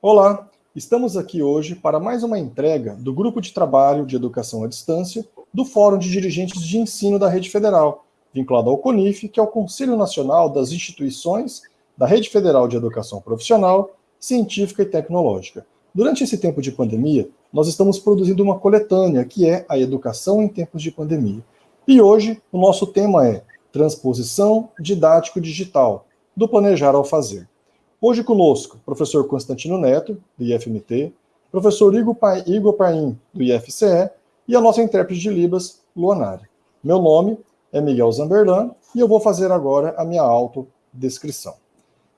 Olá, estamos aqui hoje para mais uma entrega do Grupo de Trabalho de Educação à Distância do Fórum de Dirigentes de Ensino da Rede Federal, vinculado ao CONIF, que é o Conselho Nacional das Instituições da Rede Federal de Educação Profissional, Científica e Tecnológica. Durante esse tempo de pandemia, nós estamos produzindo uma coletânea que é a Educação em Tempos de Pandemia. E hoje o nosso tema é Transposição Didático-Digital, do Planejar ao Fazer. Hoje conosco, professor Constantino Neto, do IFMT, professor Igor, Paim, do IFCE, e a nossa intérprete de Libras, Luanari. Meu nome é Miguel Zamberlan, e eu vou fazer agora a minha autodescrição.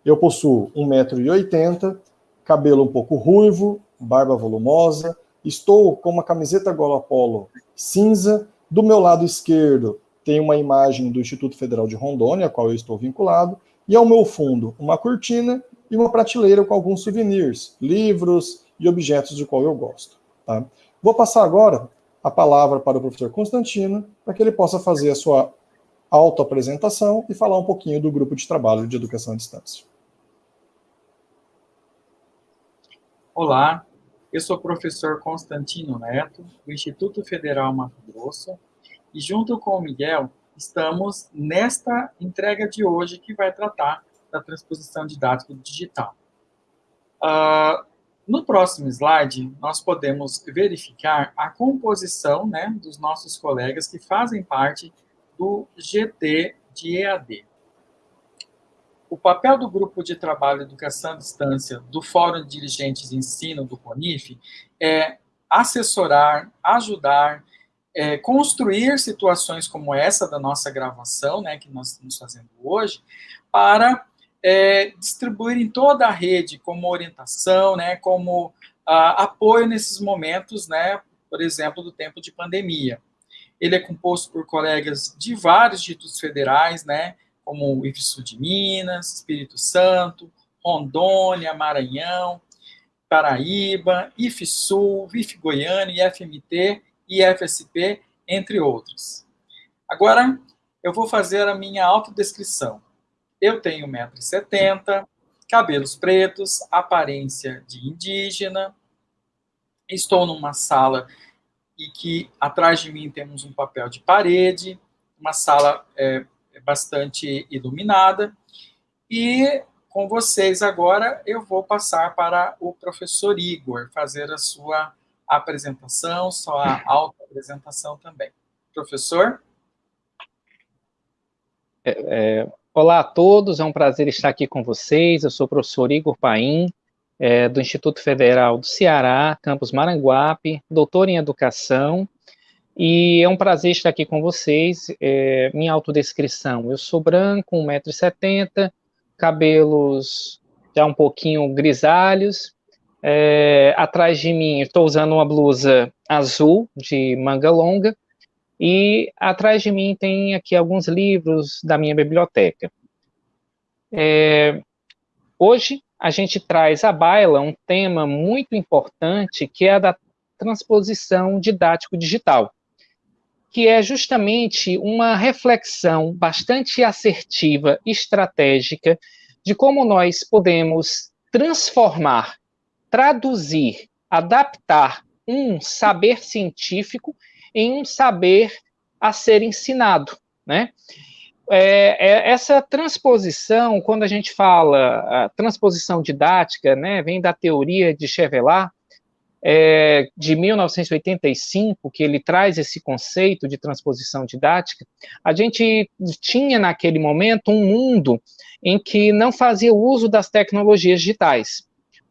Eu possuo 1,80m, cabelo um pouco ruivo, barba volumosa, estou com uma camiseta gola polo cinza, do meu lado esquerdo tem uma imagem do Instituto Federal de Rondônia, a qual eu estou vinculado, e ao meu fundo uma cortina e uma prateleira com alguns souvenirs, livros e objetos de qual eu gosto. Tá? Vou passar agora a palavra para o professor Constantino, para que ele possa fazer a sua autoapresentação e falar um pouquinho do grupo de trabalho de educação à distância. Olá, eu sou o professor Constantino Neto, do Instituto Federal Mato Grosso, e junto com o Miguel, estamos nesta entrega de hoje que vai tratar da transposição didática digital. Uh, no próximo slide, nós podemos verificar a composição né, dos nossos colegas que fazem parte do GT de EAD. O papel do Grupo de Trabalho Educação à Distância do Fórum de Dirigentes de Ensino do CONIF é assessorar, ajudar, é, construir situações como essa da nossa gravação, né, que nós estamos fazendo hoje, para é, distribuir em toda a rede como orientação, né, como apoio nesses momentos, né, por exemplo, do tempo de pandemia. Ele é composto por colegas de vários institutos federais, né, como o IFSU de Minas, Espírito Santo, Rondônia, Maranhão, Paraíba, IFSU, IF Goiânia, e IFSP, entre outros. Agora, eu vou fazer a minha autodescrição. Eu tenho 1,70m, cabelos pretos, aparência de indígena, estou numa sala e que atrás de mim temos um papel de parede, uma sala é, bastante iluminada, e com vocês agora eu vou passar para o professor Igor fazer a sua apresentação, sua auto-apresentação também. Professor? É, é, Olá a todos, é um prazer estar aqui com vocês. Eu sou o professor Igor Paim, é, do Instituto Federal do Ceará, campus Maranguape, doutor em Educação, e é um prazer estar aqui com vocês. É, minha autodescrição, eu sou branco, 1,70m, cabelos já um pouquinho grisalhos, é, atrás de mim estou usando uma blusa azul, de manga longa, e atrás de mim tem aqui alguns livros da minha biblioteca. É, hoje a gente traz à baila um tema muito importante, que é a da transposição didático-digital, que é justamente uma reflexão bastante assertiva, estratégica, de como nós podemos transformar, traduzir, adaptar um saber científico em um saber a ser ensinado, né? É, é, essa transposição, quando a gente fala a transposição didática, né, vem da teoria de Chevelat, é, de 1985, que ele traz esse conceito de transposição didática, a gente tinha naquele momento um mundo em que não fazia uso das tecnologias digitais.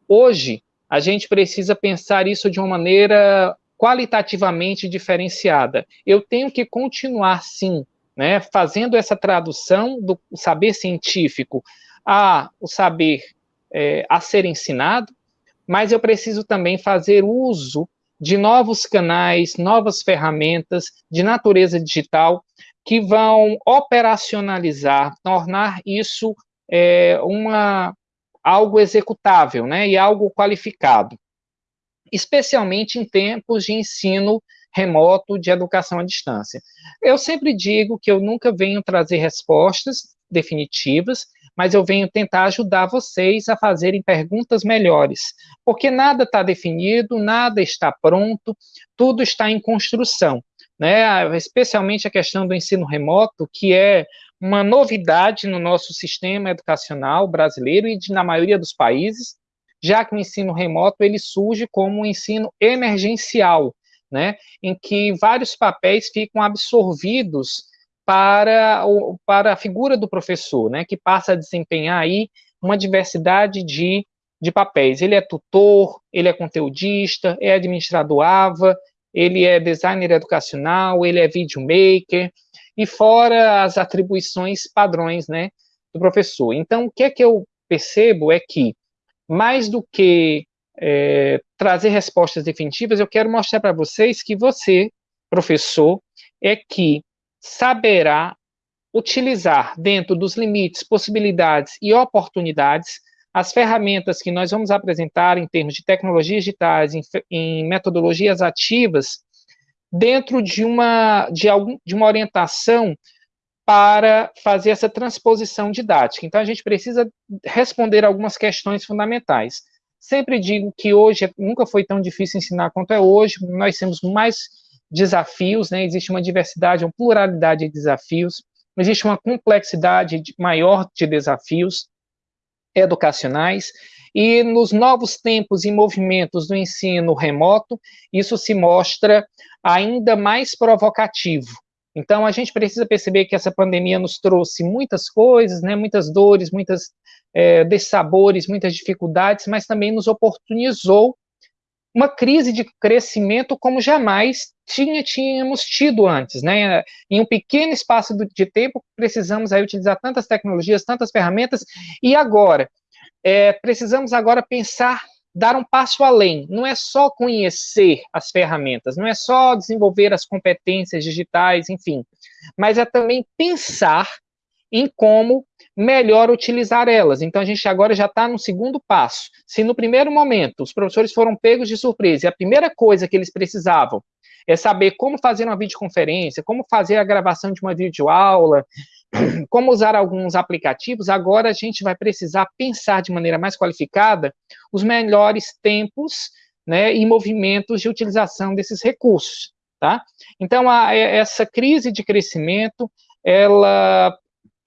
Hoje, a gente precisa pensar isso de uma maneira qualitativamente diferenciada. Eu tenho que continuar, sim, né, fazendo essa tradução do saber científico a o saber é, a ser ensinado, mas eu preciso também fazer uso de novos canais, novas ferramentas de natureza digital que vão operacionalizar, tornar isso é, uma algo executável, né, e algo qualificado especialmente em tempos de ensino remoto de educação à distância. Eu sempre digo que eu nunca venho trazer respostas definitivas, mas eu venho tentar ajudar vocês a fazerem perguntas melhores, porque nada está definido, nada está pronto, tudo está em construção, né? Especialmente a questão do ensino remoto, que é uma novidade no nosso sistema educacional brasileiro e de, na maioria dos países, já que o ensino remoto ele surge como um ensino emergencial, né, em que vários papéis ficam absorvidos para, o, para a figura do professor, né, que passa a desempenhar aí uma diversidade de, de papéis. Ele é tutor, ele é conteudista, é administrador AVA, ele é designer educacional, ele é videomaker, e fora as atribuições padrões, né, do professor. Então, o que é que eu percebo é que, mais do que é, trazer respostas definitivas, eu quero mostrar para vocês que você, professor, é que saberá utilizar dentro dos limites, possibilidades e oportunidades as ferramentas que nós vamos apresentar em termos de tecnologias digitais, em, em metodologias ativas, dentro de uma, de, algum, de uma orientação para fazer essa transposição didática. Então, a gente precisa responder algumas questões fundamentais. Sempre digo que hoje nunca foi tão difícil ensinar quanto é hoje, nós temos mais desafios, né? existe uma diversidade, uma pluralidade de desafios, existe uma complexidade maior de desafios educacionais, e nos novos tempos e movimentos do ensino remoto, isso se mostra ainda mais provocativo. Então, a gente precisa perceber que essa pandemia nos trouxe muitas coisas, né, muitas dores, muitas é, dessabores, muitas dificuldades, mas também nos oportunizou uma crise de crescimento como jamais tinha, tínhamos tido antes, né? Em um pequeno espaço de tempo, precisamos aí utilizar tantas tecnologias, tantas ferramentas, e agora, é, precisamos agora pensar, dar um passo além. Não é só conhecer as ferramentas, não é só desenvolver as competências digitais, enfim, mas é também pensar em como melhor utilizar elas. Então, a gente agora já está no segundo passo. Se no primeiro momento os professores foram pegos de surpresa e a primeira coisa que eles precisavam é saber como fazer uma videoconferência, como fazer a gravação de uma videoaula, como usar alguns aplicativos, agora a gente vai precisar pensar de maneira mais qualificada os melhores tempos né, e movimentos de utilização desses recursos. Tá? Então, a, essa crise de crescimento, ela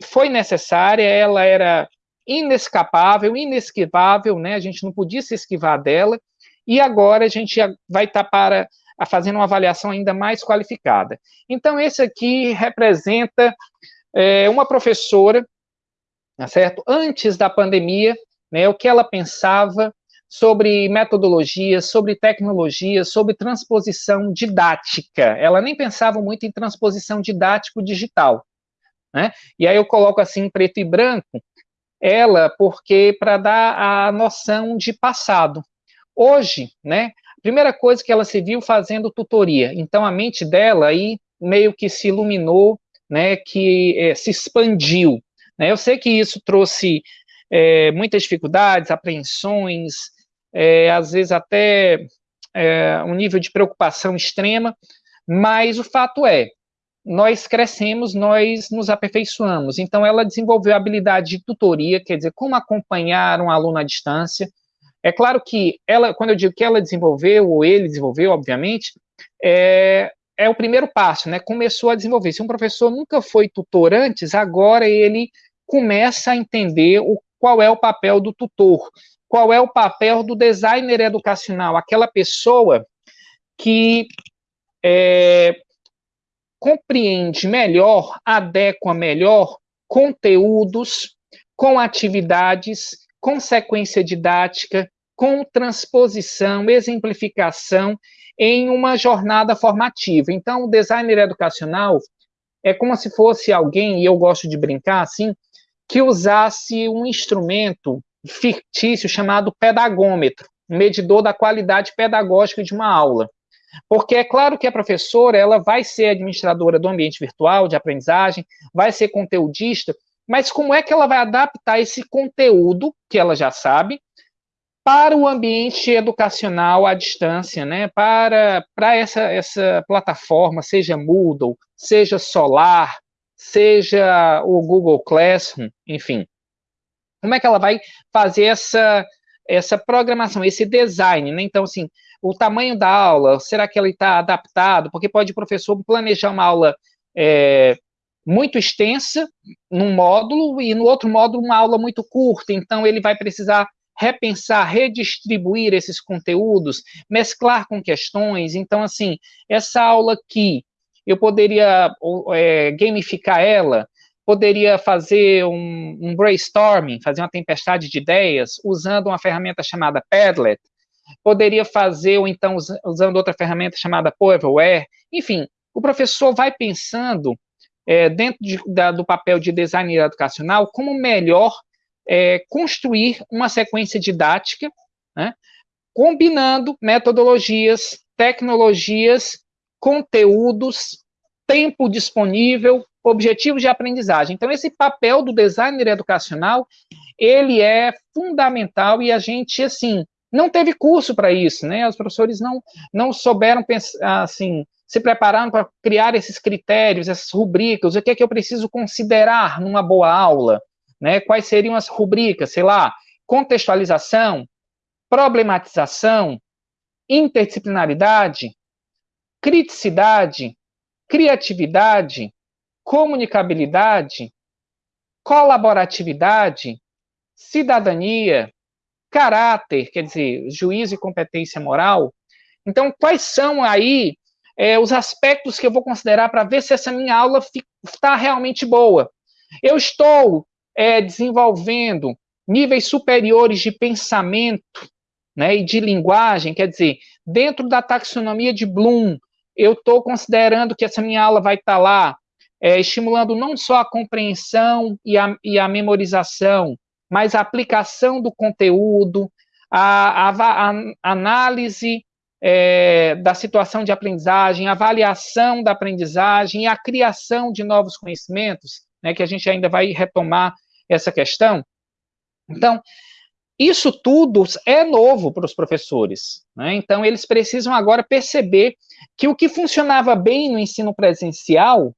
foi necessária, ela era inescapável, inesquivável, né? A gente não podia se esquivar dela, e agora a gente vai estar tá para a fazendo uma avaliação ainda mais qualificada. Então, esse aqui representa é, uma professora, tá certo? Antes da pandemia, né, o que ela pensava sobre metodologia, sobre tecnologia, sobre transposição didática. Ela nem pensava muito em transposição didático digital. Né? E aí eu coloco assim preto e branco, ela porque para dar a noção de passado. Hoje, né, a primeira coisa que ela se viu fazendo tutoria, então a mente dela aí meio que se iluminou, né, que é, se expandiu. Né? Eu sei que isso trouxe é, muitas dificuldades, apreensões, é, às vezes até um nível de preocupação extrema, mas o fato é, nós crescemos, nós nos aperfeiçoamos. Então, ela desenvolveu a habilidade de tutoria, quer dizer, como acompanhar um aluno à distância. É claro que ela, quando eu digo que ela desenvolveu, ou ele desenvolveu, obviamente, é, é o primeiro passo, né? Começou a desenvolver. Se um professor nunca foi tutor antes, agora ele começa a entender o, qual é o papel do tutor, qual é o papel do designer educacional, aquela pessoa que é, compreende melhor, adequa melhor conteúdos com atividades, com sequência didática, com transposição, exemplificação em uma jornada formativa. Então, o designer educacional é como se fosse alguém, e eu gosto de brincar assim, que usasse um instrumento fictício chamado pedagômetro, medidor da qualidade pedagógica de uma aula. Porque é claro que a professora ela vai ser administradora do ambiente virtual de aprendizagem, vai ser conteudista, mas como é que ela vai adaptar esse conteúdo que ela já sabe para o ambiente educacional à distância, né? Para, para essa, essa plataforma, seja Moodle, seja Solar, seja o Google Classroom, enfim. Como é que ela vai fazer essa, essa programação, esse design, né? Então, assim, o tamanho da aula, será que ele está adaptado? Porque pode o professor planejar uma aula é, muito extensa num módulo e no outro módulo uma aula muito curta, então ele vai precisar repensar, redistribuir esses conteúdos, mesclar com questões. Então, assim, essa aula aqui, eu poderia é, gamificar ela, poderia fazer um, um, brainstorming, fazer uma tempestade de ideias, usando uma ferramenta chamada Padlet, poderia fazer, ou então usando outra ferramenta chamada Powerware, enfim, o professor vai pensando é, dentro de, da, do papel de designer educacional como melhor é, construir uma sequência didática, né, combinando metodologias, tecnologias, conteúdos, tempo disponível, objetivos de aprendizagem. Então, esse papel do designer educacional, ele é fundamental e a gente, assim, não teve curso para isso, né? Os professores não, não souberam pensar, assim, se prepararam para criar esses critérios, essas rubricas, o que é que eu preciso considerar numa boa aula, né? Quais seriam as rubricas, sei lá, contextualização, problematização, interdisciplinaridade, criticidade, criatividade, comunicabilidade, colaboratividade, cidadania, caráter, quer dizer, juízo e competência moral. Então, quais são aí é, os aspectos que eu vou considerar para ver se essa minha aula está realmente boa. Eu estou é, desenvolvendo níveis superiores de pensamento né, e de linguagem, quer dizer, dentro da taxonomia de Bloom, eu estou considerando que essa minha aula vai estar tá lá é, estimulando não só a compreensão e a, e a memorização, mas a aplicação do conteúdo, a, a, a análise é, da situação de aprendizagem, avaliação da aprendizagem e a criação de novos conhecimentos, né, que a gente ainda vai retomar essa questão. Então, isso tudo é novo para os professores. Né? Então, eles precisam agora perceber que o que funcionava bem no ensino presencial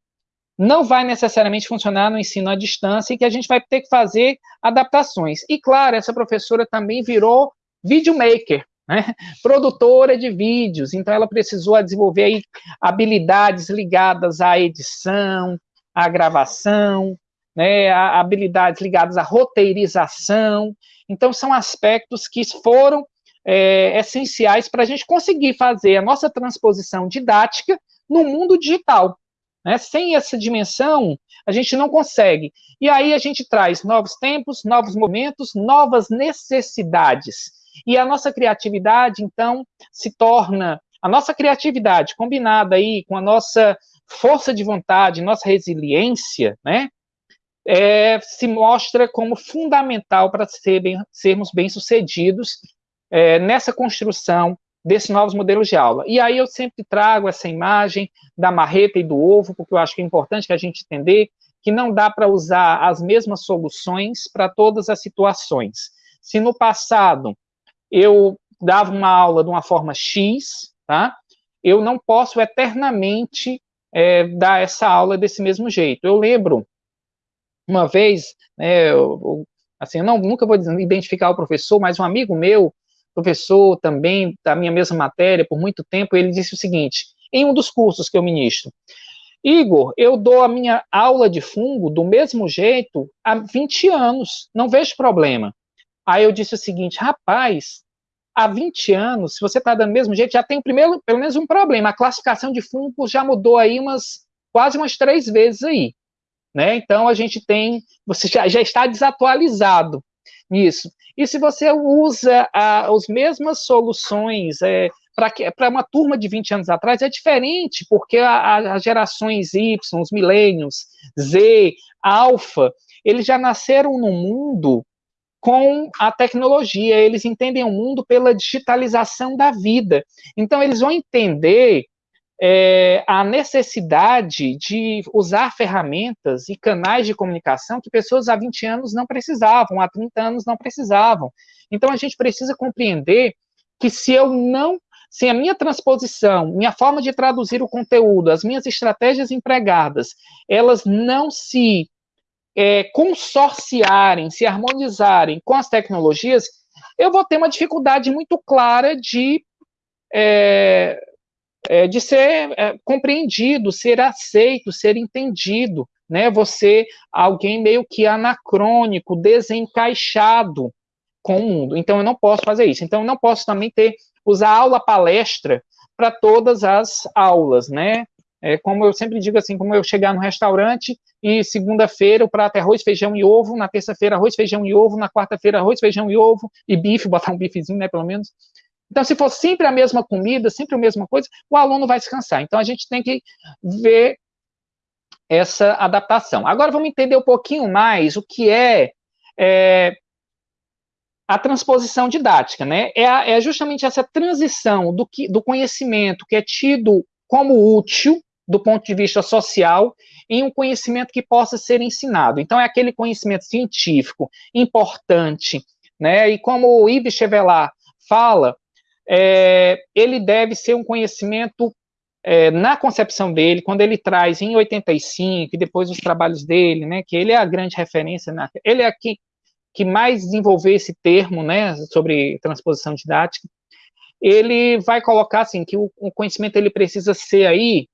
não vai necessariamente funcionar no ensino à distância e que a gente vai ter que fazer adaptações. E, claro, essa professora também virou videomaker, né? produtora de vídeos, então ela precisou desenvolver habilidades ligadas à edição, à gravação, né, habilidades ligadas à roteirização, então são aspectos que foram é, essenciais para a gente conseguir fazer a nossa transposição didática no mundo digital. Né? Sem essa dimensão, a gente não consegue. E aí a gente traz novos tempos, novos momentos, novas necessidades. E a nossa criatividade, então, se torna a nossa criatividade combinada aí com a nossa força de vontade, nossa resiliência, né, é, se mostra como fundamental para ser bem, sermos bem-sucedidos é, nessa construção desses novos modelos de aula. E aí eu sempre trago essa imagem da marreta e do ovo, porque eu acho que é importante que a gente entender que não dá para usar as mesmas soluções para todas as situações. Se no passado eu dava uma aula de uma forma X, tá? Eu não posso eternamente é, dar essa aula desse mesmo jeito. Eu lembro uma vez, né, eu, assim, não, nunca vou identificar o professor, mas um amigo meu, professor também da minha mesma matéria por muito tempo, ele disse o seguinte, em um dos cursos que eu ministro, Igor, eu dou a minha aula de fungo do mesmo jeito há 20 anos, não vejo problema. Aí eu disse o seguinte, rapaz, há 20 anos, se você está dando do mesmo jeito, já tem primeiro, pelo menos um problema. A classificação de fungos já mudou aí umas quase umas três vezes aí. Né? Então a gente tem, você já, já está desatualizado nisso. E se você usa as mesmas soluções é, para uma turma de 20 anos atrás, é diferente, porque as gerações Y, os milênios, Z, alfa, eles já nasceram no mundo com a tecnologia, eles entendem o mundo pela digitalização da vida. Então, eles vão entender é, a necessidade de usar ferramentas e canais de comunicação que pessoas há 20 anos não precisavam, há 30 anos não precisavam. Então, a gente precisa compreender que se eu não se a minha transposição, minha forma de traduzir o conteúdo, as minhas estratégias empregadas, elas não se é, consorciarem, se harmonizarem com as tecnologias, eu vou ter uma dificuldade muito clara de, é, é, de ser é, compreendido, ser aceito, ser entendido. Né? Você, alguém meio que anacrônico, desencaixado com o mundo. Então, eu não posso fazer isso. Então, eu não posso também ter, usar aula palestra para todas as aulas, né? É, como eu sempre digo assim, como eu chegar no restaurante e segunda-feira o prato é arroz, feijão e ovo, na terça-feira arroz, feijão e ovo, na quarta-feira arroz, feijão e ovo e bife, botar um bifezinho, né, pelo menos. Então, se for sempre a mesma comida, sempre a mesma coisa, o aluno vai se cansar. Então, a gente tem que ver essa adaptação. Agora, vamos entender um pouquinho mais o que é, é a transposição didática, né? É, a, é, justamente essa transição do, que, do conhecimento que é tido como útil do ponto de vista social em um conhecimento que possa ser ensinado. Então, é aquele conhecimento científico importante, né? E como o Yves Chevelat fala, é, ele deve ser um conhecimento é, na concepção dele, quando ele traz em 85, e depois os trabalhos dele, né, que ele é a grande referência, na, ele é aqui que mais desenvolveu esse termo, né, sobre transposição didática, ele vai colocar assim que o, o conhecimento ele precisa ser aí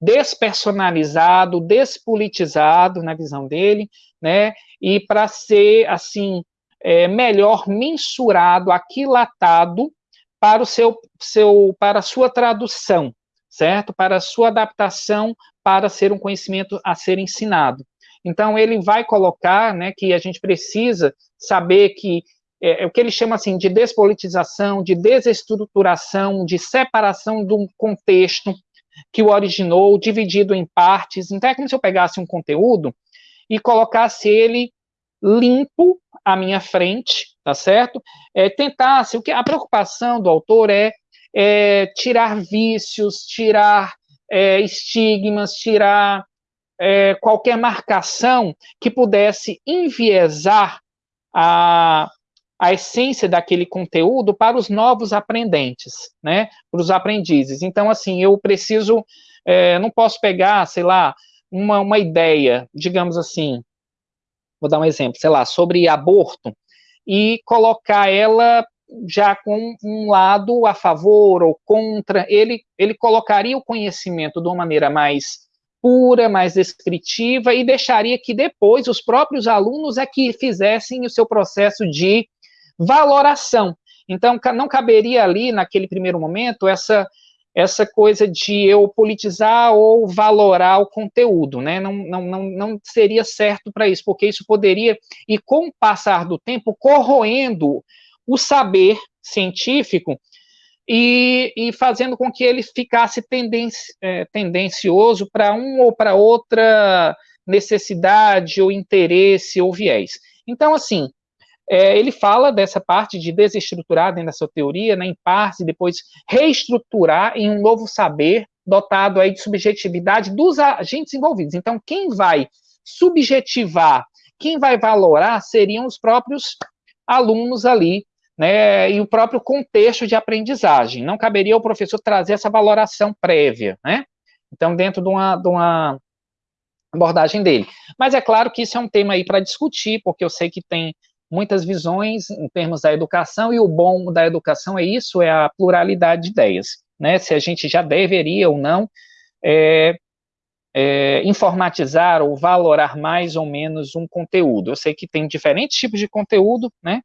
despersonalizado, despolitizado na visão dele, né? E para ser assim é, melhor mensurado, aquilatado para o seu, seu para a sua tradução, certo? Para a sua adaptação para ser um conhecimento a ser ensinado. Então ele vai colocar, né, que a gente precisa saber que é, é, o que ele chama assim de despolitização, de desestruturação, de separação do contexto que o originou, dividido em partes. Então é como se eu pegasse um conteúdo e colocasse ele limpo à minha frente, tá certo? É, tentasse, o que a preocupação do autor é, é tirar vícios, tirar é, estigmas, tirar é, qualquer marcação que pudesse enviesar a, a essência daquele conteúdo para os novos aprendentes, né, para os aprendizes. Então, assim, eu preciso, é, não posso pegar, sei lá, uma, uma ideia, digamos assim, vou dar um exemplo, sei lá, sobre aborto, e colocar ela já com um lado a favor ou contra, ele, ele colocaria o conhecimento de uma maneira mais pura, mais descritiva, e deixaria que depois os próprios alunos é que fizessem o seu processo de valoração. Então, não caberia ali, naquele primeiro momento, essa, essa coisa de eu politizar ou valorar o conteúdo, né? Não, não, não, não seria certo para isso, porque isso poderia, e com o passar do tempo, corroendo o saber científico e, e fazendo com que ele ficasse tendenci, é, tendencioso para um ou para outra necessidade ou interesse ou viés. Então, assim, é, ele fala dessa parte de desestruturar dentro da sua teoria, né, em parte, depois reestruturar em um novo saber dotado aí de subjetividade dos agentes envolvidos. Então, quem vai subjetivar, quem vai valorar seriam os próprios alunos ali, né, e o próprio contexto de aprendizagem. Não caberia ao professor trazer essa valoração prévia, né? Então, dentro de uma, de uma abordagem dele. Mas é claro que isso é um tema aí para discutir, porque eu sei que tem muitas visões em termos da educação, e o bom da educação é isso, é a pluralidade de ideias, né, se a gente já deveria ou não é, é, informatizar ou valorar mais ou menos um conteúdo. Eu sei que tem diferentes tipos de conteúdo, né,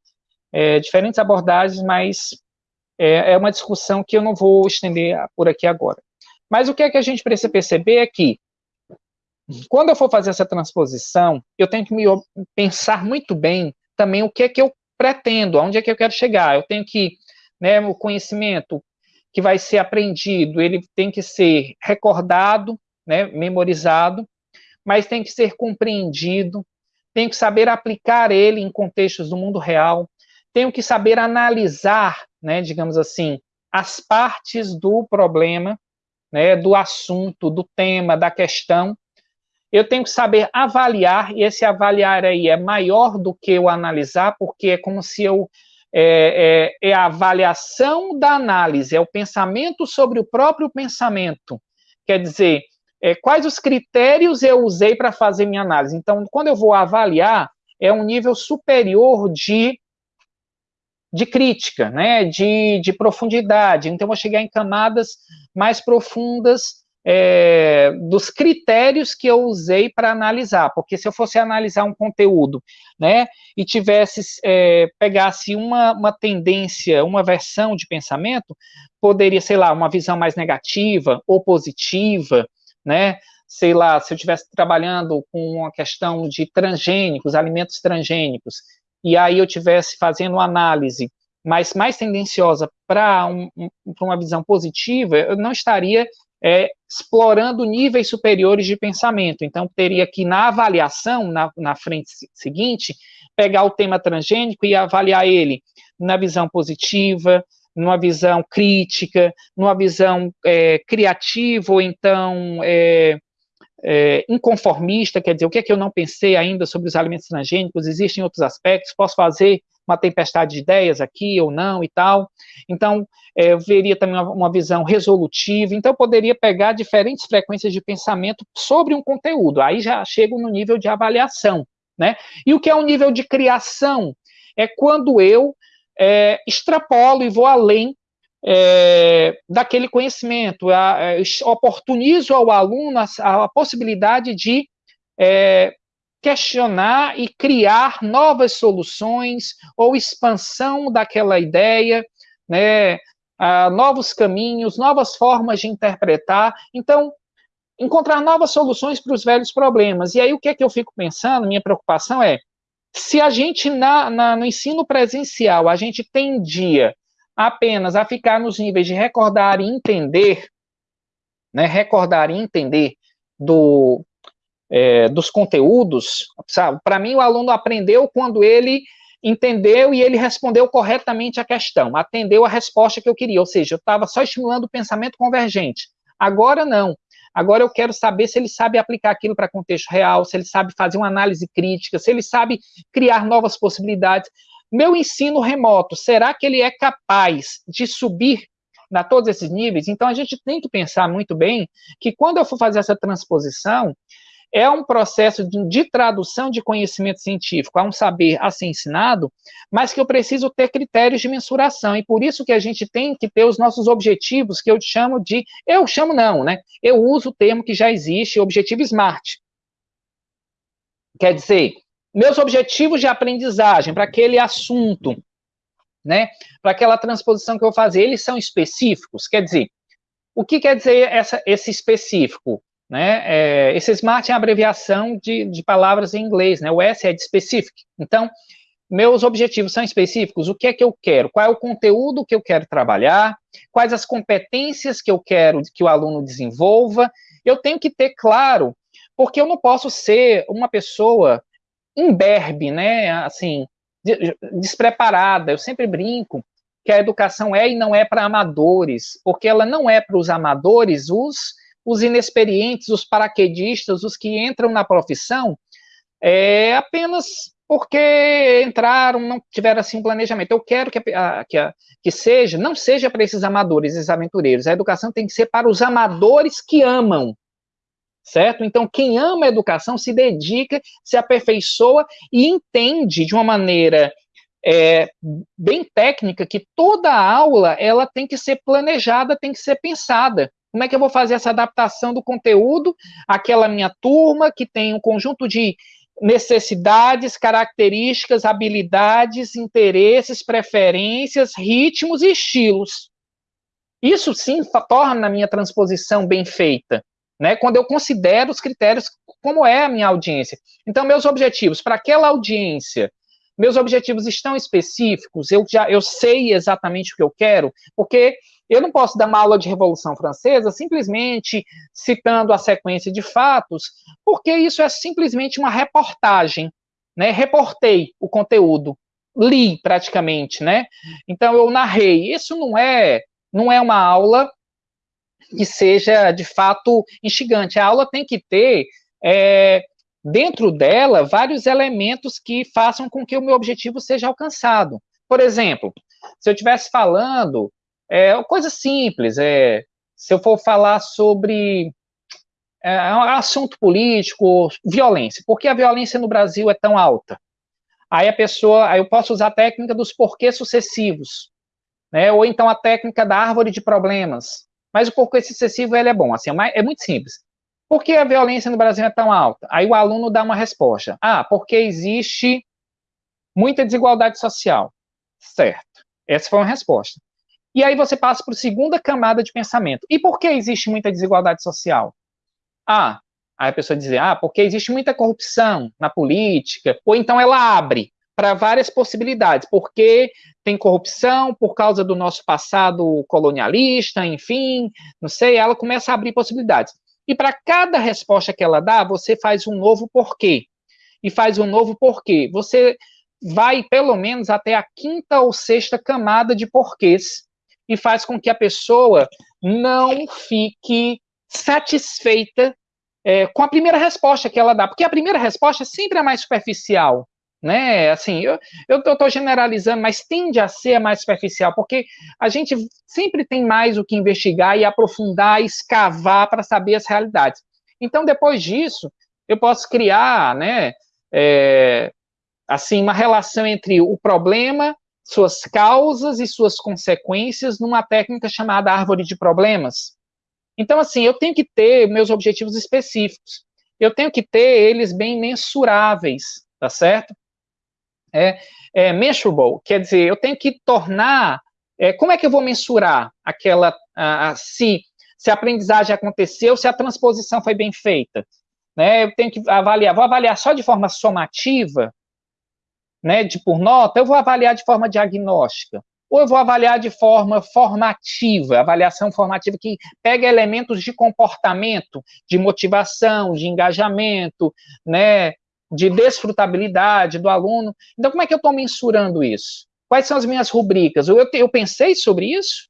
é, diferentes abordagens, mas é, é uma discussão que eu não vou estender por aqui agora. Mas o que é que a gente precisa perceber é que, quando eu for fazer essa transposição, eu tenho que me pensar muito bem também o que é que eu pretendo, aonde é que eu quero chegar. Eu tenho que, né, o conhecimento que vai ser aprendido, ele tem que ser recordado, né, memorizado, mas tem que ser compreendido, tenho que saber aplicar ele em contextos do mundo real, tenho que saber analisar, né, digamos assim, as partes do problema, né, do assunto, do tema, da questão, eu tenho que saber avaliar, e esse avaliar aí é maior do que o analisar, porque é como se eu. É, é, é, a avaliação da análise, é o pensamento sobre o próprio pensamento. Quer dizer, é, quais os critérios eu usei para fazer minha análise. Então, quando eu vou avaliar, é um nível superior de, de crítica, né, de, de profundidade. Então, eu vou chegar em camadas mais profundas é, dos critérios que eu usei para analisar, porque se eu fosse analisar um conteúdo, né, e tivesse, é, pegasse uma, uma tendência, uma versão de pensamento, poderia, sei lá, uma visão mais negativa ou positiva, né, sei lá, se eu estivesse trabalhando com uma questão de transgênicos, alimentos transgênicos, e aí eu estivesse fazendo uma análise mas mais tendenciosa para um, um, uma visão positiva, eu não estaria é, explorando níveis superiores de pensamento. Então, teria que, na avaliação, na, na frente seguinte, pegar o tema transgênico e avaliar ele na visão positiva, numa visão crítica, numa visão é, criativa, ou então é, é, inconformista, quer dizer, o que é que eu não pensei ainda sobre os alimentos transgênicos, existem outros aspectos, posso fazer uma tempestade de ideias aqui ou não e tal. Então, é, eu veria também uma, uma, visão resolutiva. Então, eu poderia pegar diferentes frequências de pensamento sobre um conteúdo. Aí já chego no nível de avaliação, né? E o que é o nível de criação? É quando eu é, extrapolo e vou além é, daquele conhecimento, a, a, oportunizo ao aluno a, a possibilidade de é, questionar e criar novas soluções ou expansão daquela ideia, né, uh, novos caminhos, novas formas de interpretar. Então, encontrar novas soluções para os velhos problemas. E aí, o que é que eu fico pensando? Minha preocupação é, se a gente, na, na, no ensino presencial, a gente tendia apenas a ficar nos níveis de recordar e entender, né, recordar e entender do, é, dos conteúdos, sabe? Para mim, o aluno aprendeu quando ele entendeu e ele respondeu corretamente a questão, atendeu a resposta que eu queria, ou seja, eu estava só estimulando o pensamento convergente. Agora não. Agora eu quero saber se ele sabe aplicar aquilo para contexto real, se ele sabe fazer uma análise crítica, se ele sabe criar novas possibilidades. Meu ensino remoto, será que ele é capaz de subir na todos esses níveis? Então a gente tem que pensar muito bem que quando eu for fazer essa transposição, é um processo de, de, tradução de conhecimento científico a um saber a ser ensinado, mas que eu preciso ter critérios de mensuração, e por isso que a gente tem que ter os nossos objetivos, que eu chamo de, eu chamo não, né, eu uso o termo que já existe, objetivo SMART. Quer dizer, meus objetivos de aprendizagem para aquele assunto, né, para aquela transposição que eu vou fazer, eles são específicos, quer dizer, o que quer dizer essa, esse específico? Né? É, esse SMART é a abreviação de, de palavras em inglês, né? o S é de specific. Então, meus objetivos são específicos, o que é que eu quero, qual é o conteúdo que eu quero trabalhar, quais as competências que eu quero que o aluno desenvolva, eu tenho que ter claro, porque eu não posso ser uma pessoa imberbe, né, assim, despreparada, eu sempre brinco que a educação é e não é para amadores, porque ela não é para os amadores, os os inexperientes, os paraquedistas, os que entram na profissão, é apenas porque entraram, não tiveram assim um planejamento. Eu quero que, a, que, a, que seja, não seja para esses amadores, esses aventureiros. A educação tem que ser para os amadores que amam, certo? Então, quem ama a educação se dedica, se aperfeiçoa e entende de uma maneira é, bem técnica que toda aula ela tem que ser planejada, tem que ser pensada. Como é que eu vou fazer essa adaptação do conteúdo àquela minha turma que tem um conjunto de necessidades, características, habilidades, interesses, preferências, ritmos e estilos. Isso sim torna a minha transposição bem feita, né? Quando eu considero os critérios como é a minha audiência. Então, meus objetivos para aquela audiência, meus objetivos estão específicos, eu já eu sei exatamente o que eu quero, porque eu não posso dar uma aula de Revolução Francesa simplesmente citando a sequência de fatos, porque isso é simplesmente uma reportagem, né? Reportei o conteúdo, li praticamente, né? Então eu narrei. Isso não é não é uma aula que seja de fato instigante. A aula tem que ter é, dentro dela vários elementos que façam com que o meu objetivo seja alcançado. Por exemplo, se eu estivesse falando é uma coisa simples. É, se eu for falar sobre é, é assunto político, violência. Por que a violência no Brasil é tão alta? Aí a pessoa, aí eu posso usar a técnica dos porquês sucessivos, né? Ou então a técnica da árvore de problemas. Mas o porquê sucessivo ele é bom, assim, é, é muito simples. Por que a violência no Brasil é tão alta? Aí o aluno dá uma resposta. Ah, porque existe muita desigualdade social. Certo. Essa foi uma resposta. E aí você passa para a segunda camada de pensamento. E por que existe muita desigualdade social? Ah, aí a pessoa diz, ah, porque existe muita corrupção na política, ou então ela abre para várias possibilidades, porque tem corrupção por causa do nosso passado colonialista, enfim, não sei, ela começa a abrir possibilidades. E para cada resposta que ela dá, você faz um novo porquê. E faz um novo porquê. Você vai pelo menos até a quinta ou sexta camada de porquês e faz com que a pessoa não fique satisfeita é, com a primeira resposta que ela dá, porque a primeira resposta sempre é mais superficial, né? Assim, eu estou generalizando, mas tende a ser mais superficial, porque a gente sempre tem mais o que investigar e aprofundar, escavar para saber as realidades. Então, depois disso, eu posso criar, né? É, assim, uma relação entre o problema, suas causas e suas consequências numa técnica chamada árvore de problemas. Então, assim, eu tenho que ter meus objetivos específicos. Eu tenho que ter eles bem mensuráveis, tá certo? É, é measurable, quer dizer, eu tenho que tornar. É, como é que eu vou mensurar aquela. A, a, se, se a aprendizagem aconteceu, se a transposição foi bem feita? Né, eu tenho que avaliar, vou avaliar só de forma somativa, né, de por nota, eu vou avaliar de forma diagnóstica ou eu vou avaliar de forma formativa, avaliação formativa que pega elementos de comportamento, de motivação, de engajamento, né, de desfrutabilidade do aluno. Então, como é que eu estou mensurando isso? Quais são as minhas rubricas? Eu, eu pensei sobre isso?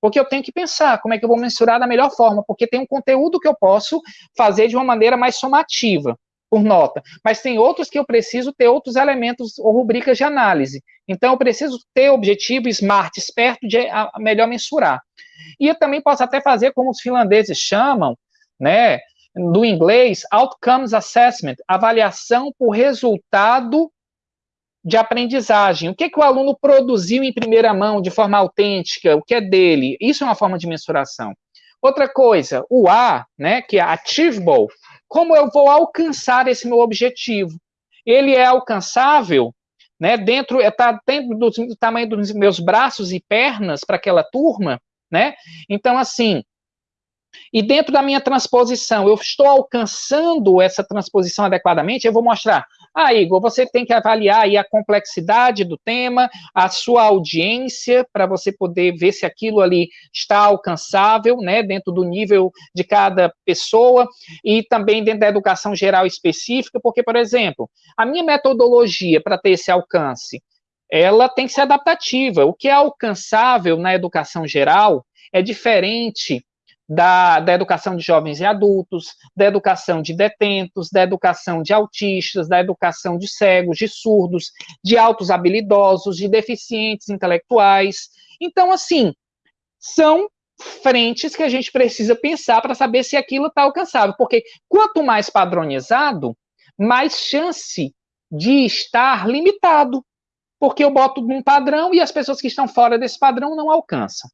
Porque eu tenho que pensar como é que eu vou mensurar da melhor forma, porque tem um conteúdo que eu posso fazer de uma maneira mais somativa por nota, mas tem outros que eu preciso ter outros elementos ou rubricas de análise. Então, eu preciso ter objetivo SMART, esperto, de a, melhor mensurar. E eu também posso até fazer como os finlandeses chamam, né, do inglês, Outcomes Assessment, avaliação por resultado de aprendizagem. O que, que o aluno produziu em primeira mão, de forma autêntica, o que é dele. Isso é uma forma de mensuração. Outra coisa, o A, né, que é achievable, como eu vou alcançar esse meu objetivo? Ele é alcançável, né? Dentro está dentro do, do tamanho dos meus braços e pernas para aquela turma, né? Então assim, e dentro da minha transposição, eu estou alcançando essa transposição adequadamente, eu vou mostrar ah, Igor, você tem que avaliar aí a complexidade do tema, a sua audiência, para você poder ver se aquilo ali está alcançável, né, dentro do nível de cada pessoa, e também dentro da educação geral específica, porque, por exemplo, a minha metodologia para ter esse alcance, ela tem que ser adaptativa. O que é alcançável na educação geral é diferente da, da educação de jovens e adultos, da educação de detentos, da educação de autistas, da educação de cegos, de surdos, de altos habilidosos, de deficientes intelectuais. Então, assim, são frentes que a gente precisa pensar para saber se aquilo está alcançável, porque quanto mais padronizado, mais chance de estar limitado, porque eu boto num padrão e as pessoas que estão fora desse padrão não alcançam.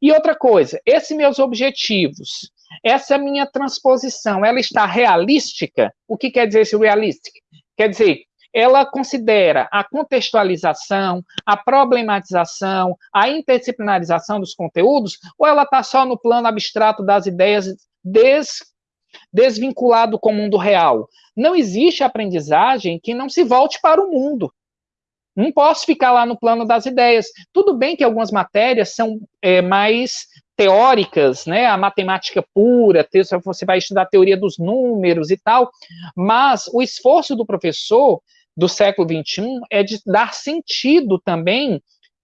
E outra coisa, esses meus objetivos, essa minha transposição, ela está realística? O que quer dizer esse realistic? Quer dizer, ela considera a contextualização, a problematização, a interdisciplinarização dos conteúdos, ou ela está só no plano abstrato das ideias des, desvinculado com o mundo real? Não existe aprendizagem que não se volte para o mundo. Não posso ficar lá no plano das ideias. Tudo bem que algumas matérias são é, mais teóricas, né? A matemática pura, você vai estudar a teoria dos números e tal, mas o esforço do professor do século XXI é de dar sentido também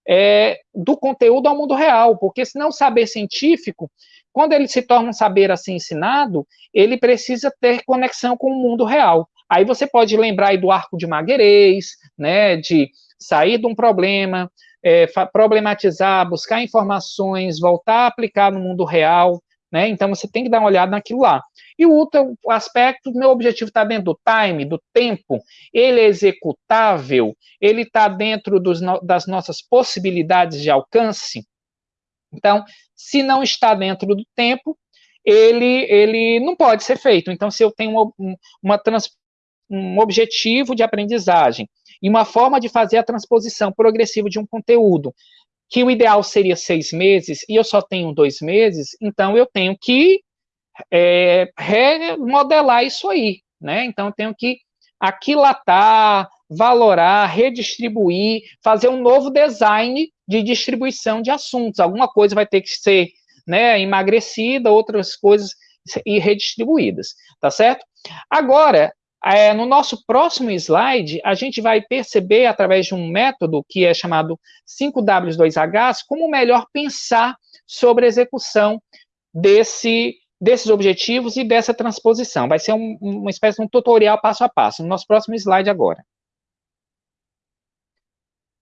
é, do conteúdo ao mundo real, porque senão o saber científico, quando ele se torna um saber assim ensinado, ele precisa ter conexão com o mundo real. Aí você pode lembrar do arco de Magueirês, né, de sair de um problema, é, problematizar, buscar informações, voltar a aplicar no mundo real, né? Então você tem que dar uma olhada naquilo lá. E o outro aspecto, meu objetivo está dentro do time, do tempo, ele é executável, ele está dentro dos, das nossas possibilidades de alcance. Então, se não está dentro do tempo, ele, ele não pode ser feito. Então, se eu tenho uma, uma trans, um objetivo de aprendizagem e uma forma de fazer a transposição progressiva de um conteúdo, que o ideal seria seis meses, e eu só tenho dois meses, então eu tenho que é, remodelar isso aí, né? Então eu tenho que aquilatar, valorar, redistribuir, fazer um novo design de distribuição de assuntos. Alguma coisa vai ter que ser né, emagrecida, outras coisas e redistribuídas, tá certo? Agora, é, no nosso próximo slide, a gente vai perceber, através de um método que é chamado 5W2H, como melhor pensar sobre a execução desse, desses objetivos e dessa transposição. Vai ser um, uma espécie de um tutorial passo a passo, no nosso próximo slide agora.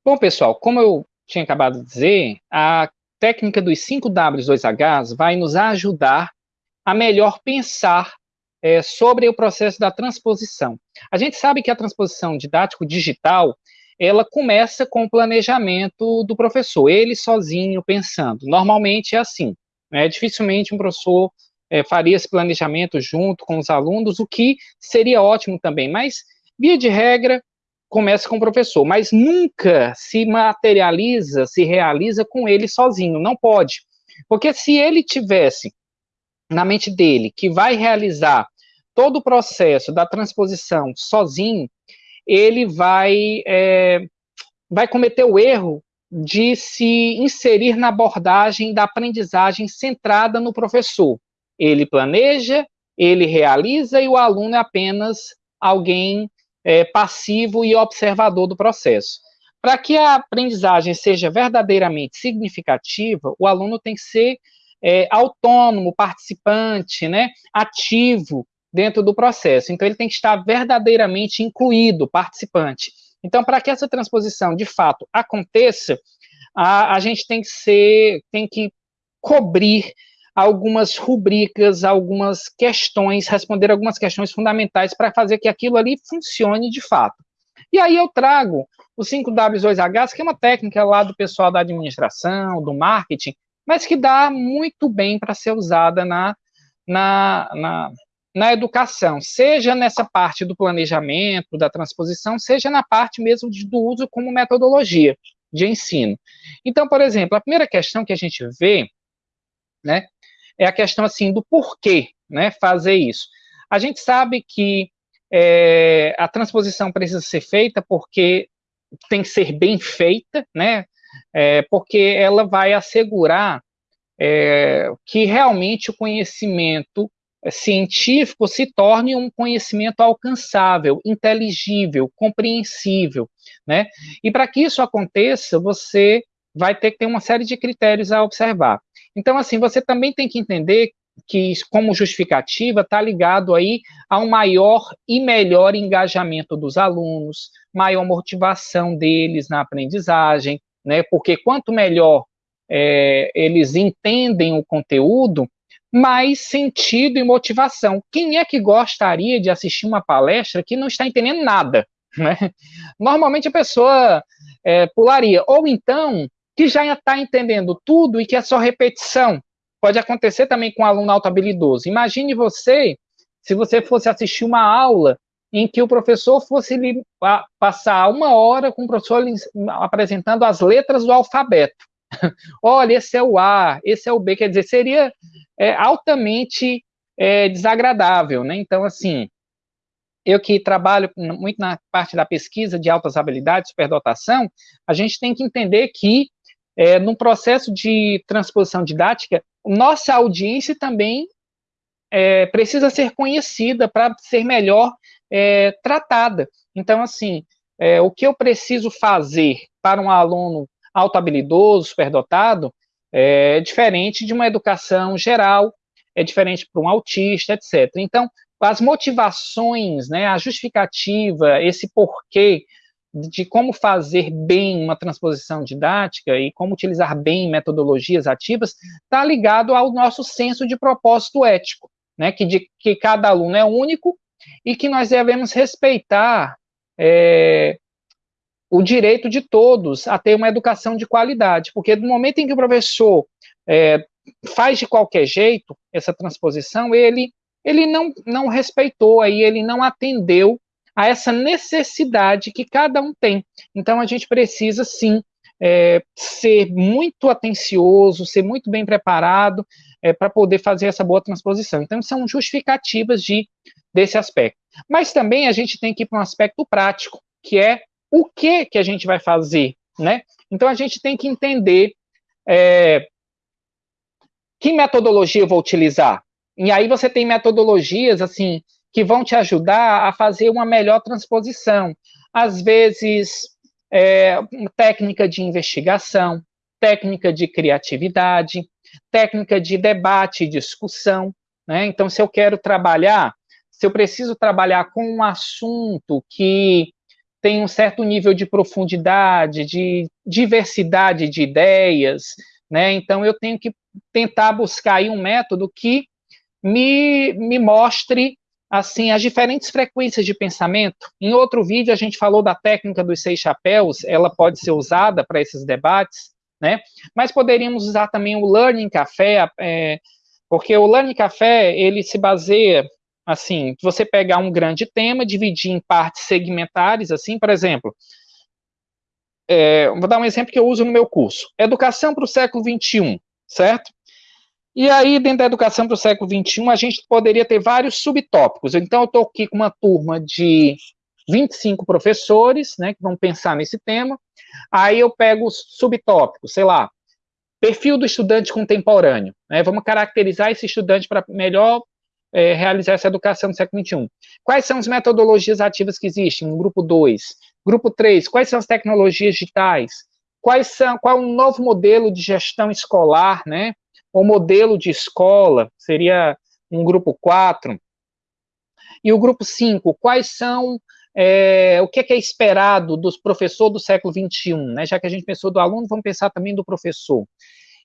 Bom, pessoal, como eu tinha acabado de dizer, a técnica dos 5W2Hs vai nos ajudar a melhor pensar é, sobre o processo da transposição. A gente sabe que a transposição didático-digital, ela começa com o planejamento do professor, ele sozinho pensando. Normalmente é assim, né? dificilmente um professor é, faria esse planejamento junto com os alunos, o que seria ótimo também, mas, via de regra, começa com o professor, mas nunca se materializa, se realiza com ele sozinho, não pode. Porque se ele tivesse na mente dele que vai realizar todo o processo da transposição sozinho, ele vai, é, vai cometer o erro de se inserir na abordagem da aprendizagem centrada no professor. Ele planeja, ele realiza e o aluno é apenas alguém é, passivo e observador do processo. Para que a aprendizagem seja verdadeiramente significativa, o aluno tem que ser é, autônomo, participante, né, ativo dentro do processo. Então, ele tem que estar verdadeiramente incluído, participante. Então, para que essa transposição de fato aconteça, a, a gente tem que ser, tem que cobrir algumas rubricas, algumas questões, responder algumas questões fundamentais para fazer que aquilo ali funcione de fato. E aí eu trago o 5W2H, que é uma técnica lá do pessoal da administração, do marketing, mas que dá muito bem para ser usada na, na, na, na educação, seja nessa parte do planejamento, da transposição, seja na parte mesmo de, do uso como metodologia de ensino. Então, por exemplo, a primeira questão que a gente vê, né, é a questão assim do porquê, né, fazer isso. A gente sabe que é, a transposição precisa ser feita porque tem que ser bem feita, né, é, porque ela vai assegurar é, que realmente o conhecimento científico se torne um conhecimento alcançável, inteligível, compreensível, né? E para que isso aconteça, você vai ter que ter uma série de critérios a observar. Então, assim, você também tem que entender que, como justificativa, está ligado aí a um maior e melhor engajamento dos alunos, maior motivação deles na aprendizagem, né? Porque quanto melhor é, eles entendem o conteúdo, mais sentido e motivação. Quem é que gostaria de assistir uma palestra que não está entendendo nada? Né? Normalmente a pessoa é, pularia. Ou então, que já está entendendo tudo e que é só repetição. Pode acontecer também com um aluno alto habilidoso. Imagine você, se você fosse assistir uma aula em que o professor fosse lhe passar uma hora com o professor apresentando as letras do alfabeto. Olha, esse é o A, esse é o B, quer dizer, seria é, altamente é, desagradável, né? Então, assim, eu que trabalho muito na parte da pesquisa de altas habilidades, superdotação, a gente tem que entender que, é, no processo de transposição didática, nossa audiência também é, precisa ser conhecida para ser melhor é, tratada. Então, assim, é, o que eu preciso fazer para um aluno auto-habilidoso, superdotado, é diferente de uma educação geral, é diferente para um autista, etc. Então, as motivações, né, a justificativa, esse porquê de como fazer bem uma transposição didática e como utilizar bem metodologias ativas está ligado ao nosso senso de propósito ético, né, que, de, que cada aluno é único e que nós devemos respeitar é, o direito de todos a ter uma educação de qualidade, porque no momento em que o professor é, faz de qualquer jeito essa transposição, ele, ele não, não respeitou, aí ele não atendeu a essa necessidade que cada um tem. Então, a gente precisa, sim, é, ser muito atencioso, ser muito bem preparado é, para poder fazer essa boa transposição. Então, são justificativas de, desse aspecto. Mas também a gente tem que ir para um aspecto prático, que é o que, que a gente vai fazer, né? Então, a gente tem que entender é, que metodologia eu vou utilizar. E aí você tem metodologias, assim, que vão te ajudar a fazer uma melhor transposição. Às vezes, é, técnica de investigação, técnica de criatividade, técnica de debate e discussão. Né? Então, se eu quero trabalhar, se eu preciso trabalhar com um assunto que tem um certo nível de profundidade, de diversidade de ideias, né? Então eu tenho que tentar buscar aí um método que me, me mostre assim as diferentes frequências de pensamento. Em outro vídeo a gente falou da técnica dos seis chapéus, ela pode ser usada para esses debates, né? Mas poderíamos usar também o Learning Café, é, porque o Learning Café ele se baseia assim, você pegar um grande tema, dividir em partes segmentares, assim, por exemplo, é, vou dar um exemplo que eu uso no meu curso, Educação para o século XXI, certo? E aí, dentro da educação para o século XXI, a gente poderia ter vários subtópicos. Então, eu estou aqui com uma turma de 25 professores, né, que vão pensar nesse tema. Aí eu pego os subtópicos, sei lá, perfil do estudante contemporâneo. Né, vamos caracterizar esse estudante para melhor é, realizar essa educação no século XXI. Quais são as metodologias ativas que existem grupo 2? Grupo 3, quais são as tecnologias digitais? Quais são, qual é o novo modelo de gestão escolar, né? O modelo de escola seria um grupo 4. E o grupo 5, quais são é, o que é, que é, esperado dos professores do século XXI, né? Já que a gente pensou do aluno, vamos pensar também do professor.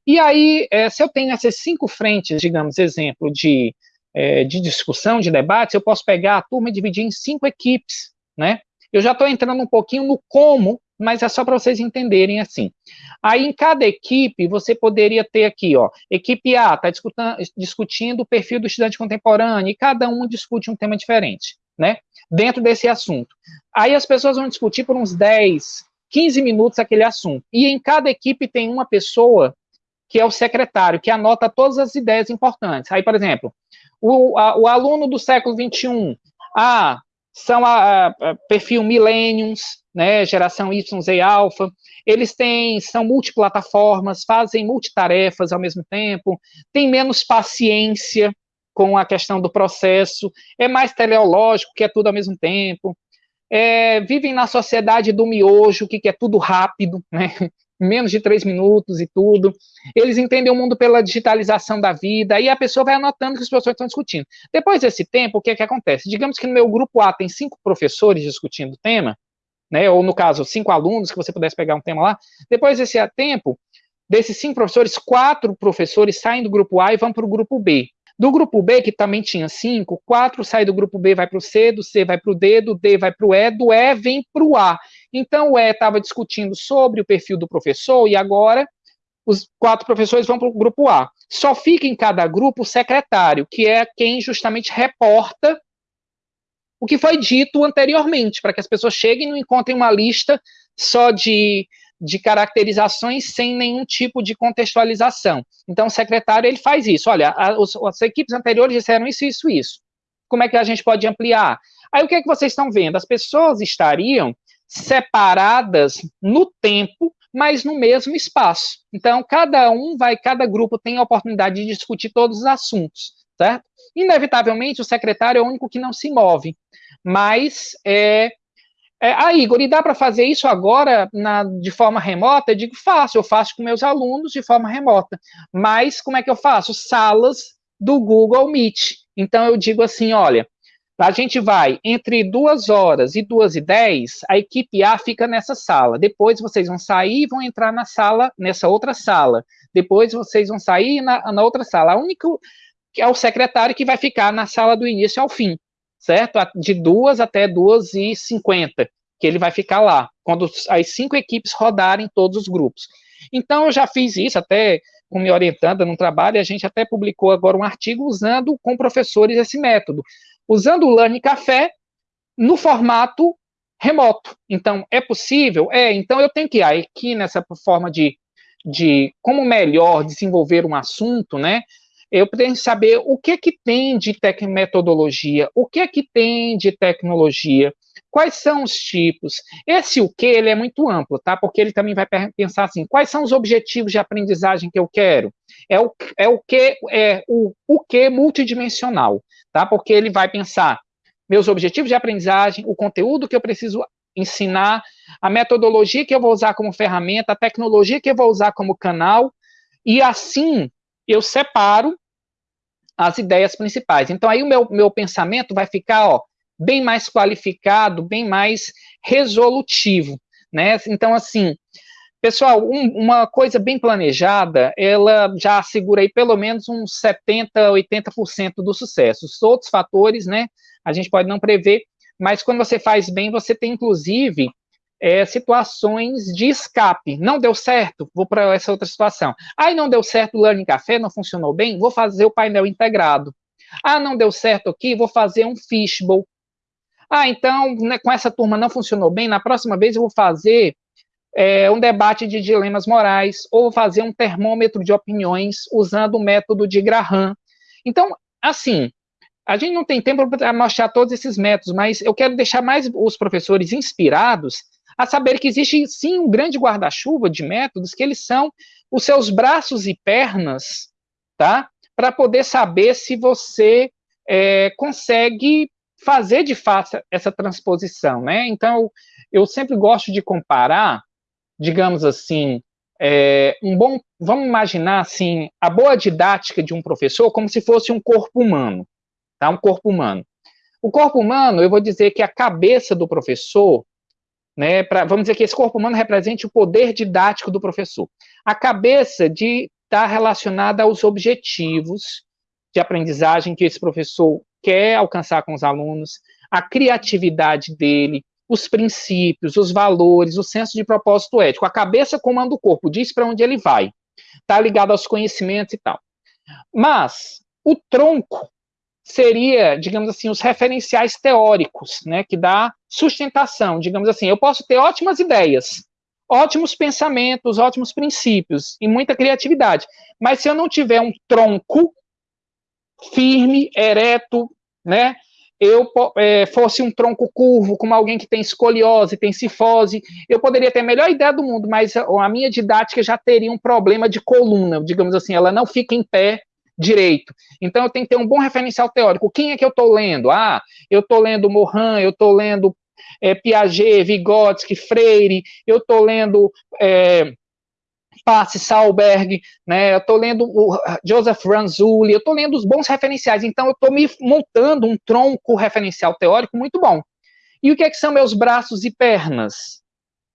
E aí, é, se eu tenho essas cinco frentes, digamos, exemplo de, é, de discussão, de debate, eu posso pegar a turma e dividir em cinco equipes, né? Eu já estou entrando um pouquinho no como mas é só para vocês entenderem assim. Aí, em cada equipe, você poderia ter aqui, ó, equipe A está discutindo o perfil do estudante contemporâneo, e cada um discute um tema diferente, né, dentro desse assunto. Aí as pessoas vão discutir por uns 10, 15 minutos aquele assunto, e em cada equipe tem uma pessoa que é o secretário, que anota todas as ideias importantes. Aí, por exemplo, o, a, o aluno do século XXI, ah, são a, a perfil Millenniums, né, geração Y, Z, alfa, eles têm, são multiplataformas, fazem multitarefas ao mesmo tempo, têm menos paciência com a questão do processo, é mais teleológico, que é tudo ao mesmo tempo, é, vivem na sociedade do miojo, que, que é tudo rápido, né, menos de três minutos e tudo. Eles entendem o mundo pela digitalização da vida, e a pessoa vai anotando que os professores estão discutindo. Depois desse tempo, o que é que acontece? Digamos que no meu grupo A tem cinco professores discutindo o tema, né, ou no caso, cinco alunos, que você pudesse pegar um tema lá. Depois desse tempo, desses cinco professores, quatro professores saem do grupo A e vão para o grupo B. Do grupo B, que também tinha cinco, quatro saem do grupo B, vai para o C, do C vai para o D, do D vai para o E, do E vem para o A. Então, o E estava discutindo sobre o perfil do professor e agora os quatro professores vão para o grupo A. Só fica em cada grupo o secretário, que é quem justamente reporta o que foi dito anteriormente, para que as pessoas cheguem e não encontrem uma lista só de de caracterizações sem nenhum tipo de contextualização. Então, o secretário ele faz isso. Olha, a, os, as equipes anteriores disseram isso, isso, isso. Como é que a gente pode ampliar? Aí, o que é que vocês estão vendo? As pessoas estariam separadas no tempo, mas no mesmo espaço. Então, cada um vai, cada grupo tem a oportunidade de discutir todos os assuntos, certo? Inevitavelmente, o secretário é o único que não se move, mas é, é, ah, Igor, e dá para fazer isso agora na, de forma remota? Eu digo, faço, eu faço com meus alunos de forma remota. Mas como é que eu faço? Salas do Google Meet. Então eu digo assim, olha, A gente vai entre duas horas e duas e dez, a equipe A fica nessa sala. Depois vocês vão sair e vão entrar na sala, nessa outra sala. Depois vocês vão sair na, na outra sala. A única que é o secretário que vai ficar na sala do início ao fim, certo? De duas até duas e cinquenta, que ele vai ficar lá, quando as cinco equipes rodarem todos os grupos. Então, eu já fiz isso até com me orientando no trabalho, a gente até publicou agora um artigo usando com professores esse método, usando o Learning Café no formato remoto. Então, é possível? É, então eu tenho que ir aqui nessa forma de, de como melhor desenvolver um assunto, né? eu preciso saber o que que tem de metodologia, o que que tem de tecnologia, quais são os tipos. Esse o que ele é muito amplo, tá? Porque ele também vai pensar assim, quais são os objetivos de aprendizagem que eu quero? É o, é o que é o, o que multidimensional, tá? Porque ele vai pensar meus objetivos de aprendizagem, o conteúdo que eu preciso ensinar, a metodologia que eu vou usar como ferramenta, a tecnologia que eu vou usar como canal, e assim eu separo as ideias principais. Então, aí o meu, meu pensamento vai ficar ó, bem mais qualificado, bem mais resolutivo. Né? Então, assim, pessoal, um, uma coisa bem planejada, ela já assegura aí pelo menos uns 70%, 80% do sucesso. Os outros fatores, né, a gente pode não prever, mas quando você faz bem, você tem, inclusive, é, situações de escape. Não deu certo, vou para essa outra situação. Aí não deu certo o Learning Café, não funcionou bem, vou fazer o painel integrado. Ah, não deu certo aqui, vou fazer um fishbowl. Ah, então, né, com essa turma não funcionou bem, na próxima vez eu vou fazer é, um debate de dilemas morais, ou fazer um termômetro de opiniões usando o método de Graham. Então, assim, a gente não tem tempo para mostrar todos esses métodos, mas eu quero deixar mais os professores inspirados a saber que existe sim um grande guarda-chuva de métodos que eles são os seus braços e pernas, tá? Para poder saber se você é, consegue fazer de fato essa transposição, né? Então, eu sempre gosto de comparar, digamos assim, é, um bom, vamos imaginar assim, a boa didática de um professor como se fosse um corpo humano, tá? Um corpo humano. O corpo humano, eu vou dizer que a cabeça do professor né, pra, vamos dizer que esse corpo humano represente o poder didático do professor. A cabeça de estar tá relacionada aos objetivos de aprendizagem que esse professor quer alcançar com os alunos, a criatividade dele, os princípios, os valores, o senso de propósito ético. A cabeça comanda o corpo, diz para onde ele vai. Está ligado aos conhecimentos e tal. Mas o tronco seria, digamos assim, os referenciais teóricos, né, que dá sustentação, digamos assim. Eu posso ter ótimas ideias, ótimos pensamentos, ótimos princípios e muita criatividade, mas se eu não tiver um tronco firme, ereto, né, eu é, fosse um tronco curvo, como alguém que tem escoliose, tem cifose, eu poderia ter a melhor ideia do mundo, mas a minha didática já teria um problema de coluna, digamos assim, ela não fica em pé direito. Então eu tenho que ter um bom referencial teórico. Quem é que eu estou lendo? Ah, eu estou lendo Morin, eu estou lendo é, Piaget, Vygotsky, Freire, eu estou lendo é, Passe, Salberg, né, eu estou lendo o Joseph Ranzulli, eu estou lendo os bons referenciais, então eu estou me montando um tronco referencial teórico muito bom. E o que, é que são meus braços e pernas?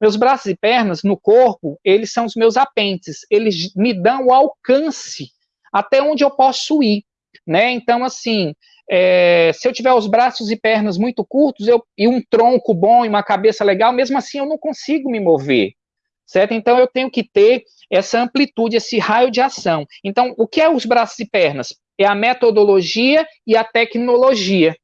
Meus braços e pernas no corpo, eles são os meus apêndices, eles me dão o alcance até onde eu posso ir, né? Então, assim, é, se eu tiver os braços e pernas muito curtos eu, e um tronco bom e uma cabeça legal, mesmo assim eu não consigo me mover, certo? Então, eu tenho que ter essa amplitude, esse raio de ação. Então, o que é os braços e pernas? É a metodologia e a tecnologia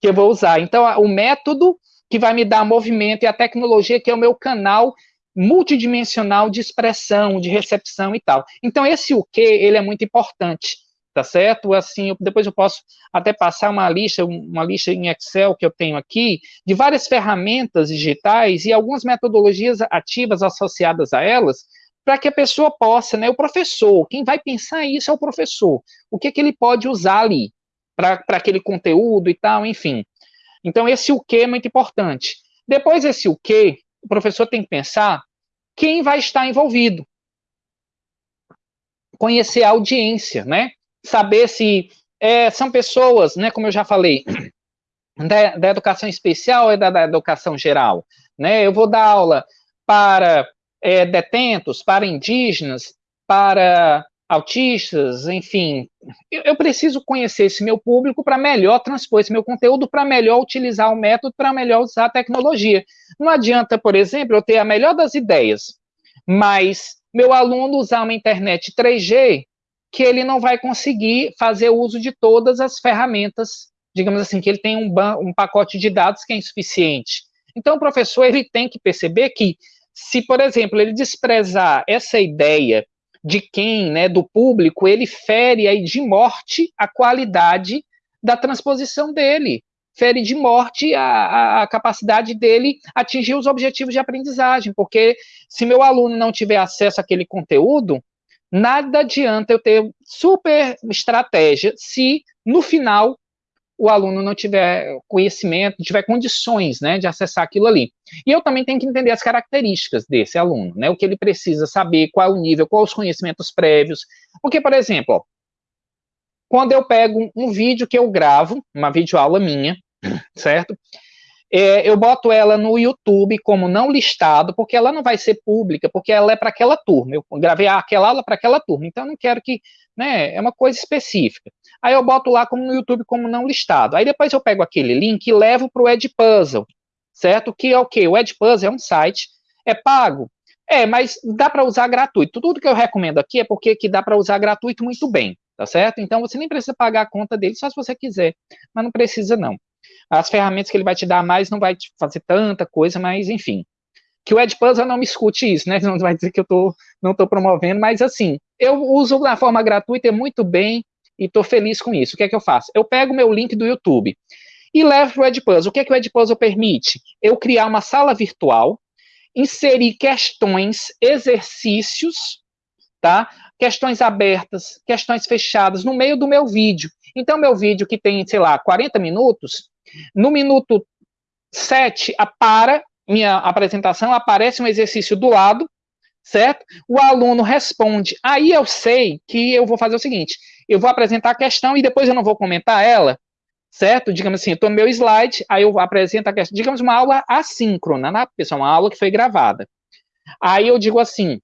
que eu vou usar. Então, o método que vai me dar movimento e a tecnologia que é o meu canal multidimensional de expressão, de recepção e tal. Então, esse o que, ele é muito importante, tá certo? Assim, eu, depois eu posso até passar uma lista, uma lista em Excel que eu tenho aqui, de várias ferramentas digitais e algumas metodologias ativas associadas a elas, para que a pessoa possa, né, o professor, quem vai pensar isso é o professor, o que, que ele pode usar ali, para aquele conteúdo e tal, enfim. Então, esse o que é muito importante. Depois, esse o que, o professor tem que pensar quem vai estar envolvido. Conhecer a audiência, né? Saber se é, são pessoas, né, como eu já falei, da, da educação especial ou da, da, educação geral? Né? Eu vou dar aula para é, detentos, para indígenas, para autistas, enfim. Eu, eu preciso conhecer esse meu público para melhor transpor esse meu conteúdo, para melhor utilizar o método, para melhor usar a tecnologia. Não adianta, por exemplo, eu ter a melhor das ideias, mas meu aluno usar uma internet 3G que ele não vai conseguir fazer uso de todas as ferramentas, digamos assim, que ele tem um, um pacote de dados que é insuficiente. Então, o professor ele tem que perceber que, se, por exemplo, ele desprezar essa ideia de quem, né, do público, ele fere aí de morte a qualidade da transposição dele, fere de morte a, a, a, capacidade dele atingir os objetivos de aprendizagem, porque se meu aluno não tiver acesso àquele conteúdo, nada adianta eu ter super estratégia se no final o aluno não tiver conhecimento, não tiver condições, né, de acessar aquilo ali. E eu também tenho que entender as características desse aluno, né, o que ele precisa saber, qual o nível, quais os conhecimentos prévios. Porque, por exemplo, ó, quando eu pego um vídeo que eu gravo, uma videoaula minha, certo? É, eu boto ela no YouTube como não listado, porque ela não vai ser pública, porque ela é para aquela turma. Eu gravei aquela aula para aquela turma, então eu não quero que, né, é uma coisa específica. Aí eu boto lá como no YouTube como não listado. Aí depois eu pego aquele link e levo para o Edpuzzle, certo? Que é o quê? O Edpuzzle é um site, é pago. É, mas dá para usar gratuito. Tudo que eu recomendo aqui é porque que dá para usar gratuito muito bem, tá certo? Então você nem precisa pagar a conta dele só se você quiser, mas não precisa não. As ferramentas que ele vai te dar mais não vai te fazer tanta coisa, mas enfim. Que o Edpuzzle não me escute isso, né? Não vai dizer que eu tô, não estou promovendo, mas assim, eu uso na forma gratuita muito bem e estou feliz com isso. O que é que eu faço? Eu pego meu link do YouTube e levo para o Edpuzzle. O que é que o Edpuzzle permite? Eu criar uma sala virtual, inserir questões, exercícios, tá? Questões abertas, questões fechadas no meio do meu vídeo. Então, meu vídeo que tem, sei lá, 40 minutos, no minuto 7, para minha apresentação, aparece um exercício do lado, certo? O aluno responde. Aí eu sei que eu vou fazer o seguinte: eu vou apresentar a questão e depois eu não vou comentar ela, certo? Digamos assim, eu estou no meu slide, aí eu apresento a questão, digamos uma aula assíncrona, né, pessoal? Uma aula que foi gravada. Aí eu digo assim: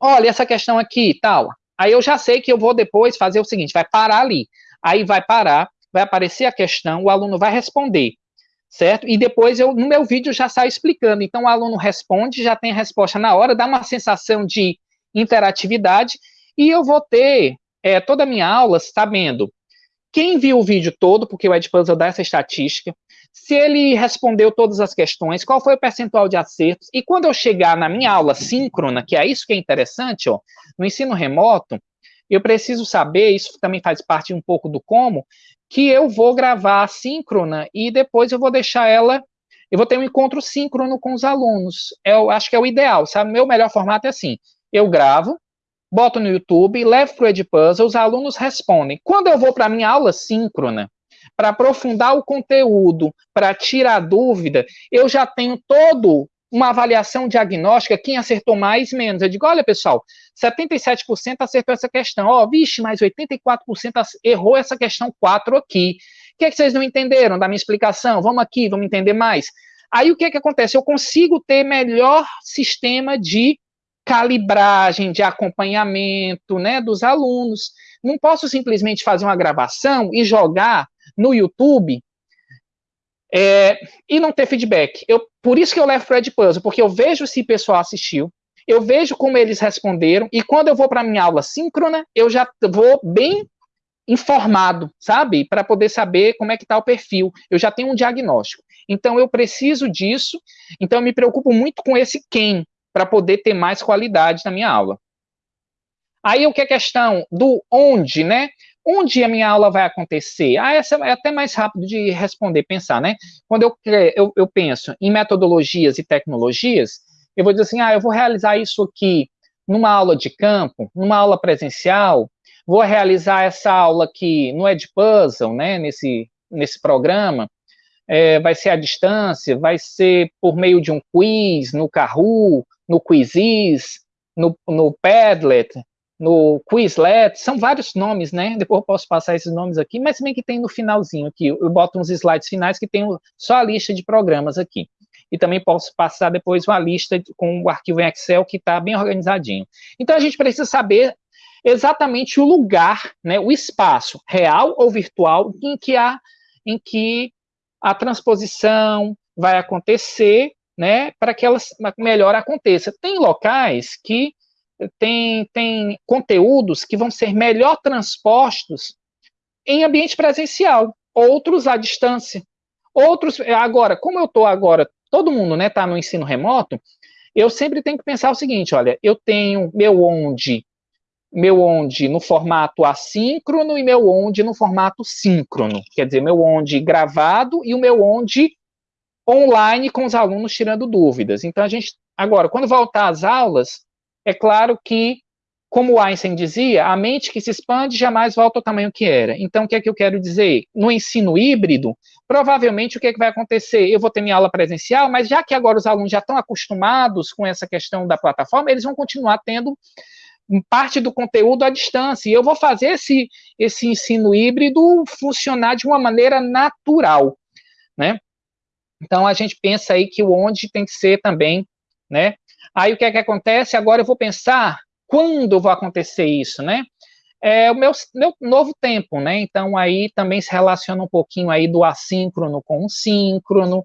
olha, essa questão aqui tal. Aí eu já sei que eu vou depois fazer o seguinte: vai parar ali. Aí vai parar, vai aparecer a questão, o aluno vai responder, certo? E depois eu, no meu vídeo, já saio explicando. Então, o aluno responde, já tem a resposta na hora, dá uma sensação de interatividade, e eu vou ter é, toda a minha aula sabendo quem viu o vídeo todo, porque o Edpuzzle dá essa estatística, se ele respondeu todas as questões, qual foi o percentual de acertos, e quando eu chegar na minha aula síncrona, que é isso que é interessante, ó, no ensino remoto, eu preciso saber, isso também faz parte um pouco do como, que eu vou gravar síncrona e depois eu vou deixar ela, eu vou ter um encontro síncrono com os alunos. Eu acho que é o ideal, sabe? Meu melhor formato é assim: eu gravo, boto no YouTube, levo para o Edpuzzle, os alunos respondem. Quando eu vou para a minha aula síncrona, para aprofundar o conteúdo, para tirar dúvida, eu já tenho todo uma avaliação diagnóstica, quem acertou mais, menos. Eu digo, olha, pessoal, 77% acertou essa questão. Ó, oh, vixe, mas 84% errou essa questão 4 aqui. O que é que vocês não entenderam da minha explicação? Vamos aqui, vamos entender mais. Aí o que é que acontece? Eu consigo ter melhor sistema de calibragem, de acompanhamento, né, dos alunos. Não posso simplesmente fazer uma gravação e jogar no YouTube é, e não ter feedback. Eu, por isso que eu levo para o Puzzle, porque eu vejo se o pessoal assistiu, eu vejo como eles responderam, e quando eu vou para minha aula síncrona, eu já vou bem informado, sabe? Para poder saber como é que está o perfil. Eu já tenho um diagnóstico. Então, eu preciso disso, então eu me preocupo muito com esse quem, para poder ter mais qualidade na minha aula. Aí, o que é questão do onde, né? Onde a minha aula vai acontecer? Ah, essa é até mais rápido de responder, pensar, né? Quando eu, eu, eu penso em metodologias e tecnologias, eu vou dizer assim, ah, eu vou realizar isso aqui numa aula de campo, numa aula presencial, vou realizar essa aula aqui no Edpuzzle, né, nesse, nesse programa, é, vai ser à distância, vai ser por meio de um quiz, no Kahoot, no Quizzes, no, no Padlet, no Quizlet, são vários nomes, né? Depois eu posso passar esses nomes aqui, mas também que tem no finalzinho aqui, eu boto uns slides finais que tem só a lista de programas aqui. E também posso passar depois uma lista com o arquivo em Excel que está bem organizadinho. Então a gente precisa saber exatamente o lugar, né, o espaço real ou virtual em que a, em que a transposição vai acontecer, né, para que ela melhor aconteça. Tem locais que tem, tem conteúdos que vão ser melhor transpostos em ambiente presencial, outros à distância. Outros, agora, como eu estou agora, todo mundo está né, tá no ensino remoto, eu sempre tenho que pensar o seguinte, olha, eu tenho meu onde, meu onde no formato assíncrono e meu onde no formato síncrono, quer dizer, meu onde gravado e o meu onde online com os alunos tirando dúvidas. Então, a gente, agora, quando voltar às aulas, é claro que, como Einstein dizia, a mente que se expande jamais volta ao tamanho que era. Então, o que é que eu quero dizer? No ensino híbrido, provavelmente o que, é que vai acontecer? Eu vou ter minha aula presencial, mas já que agora os alunos já estão acostumados com essa questão da plataforma, eles vão continuar tendo parte do conteúdo à distância. E eu vou fazer esse, esse ensino híbrido funcionar de uma maneira natural, né? Então, a gente pensa aí que o onde tem que ser também, né, Aí o que é que acontece? Agora eu vou pensar quando vai acontecer isso, né? É o meu, meu novo tempo, né? Então aí também se relaciona um pouquinho aí do assíncrono com o síncrono,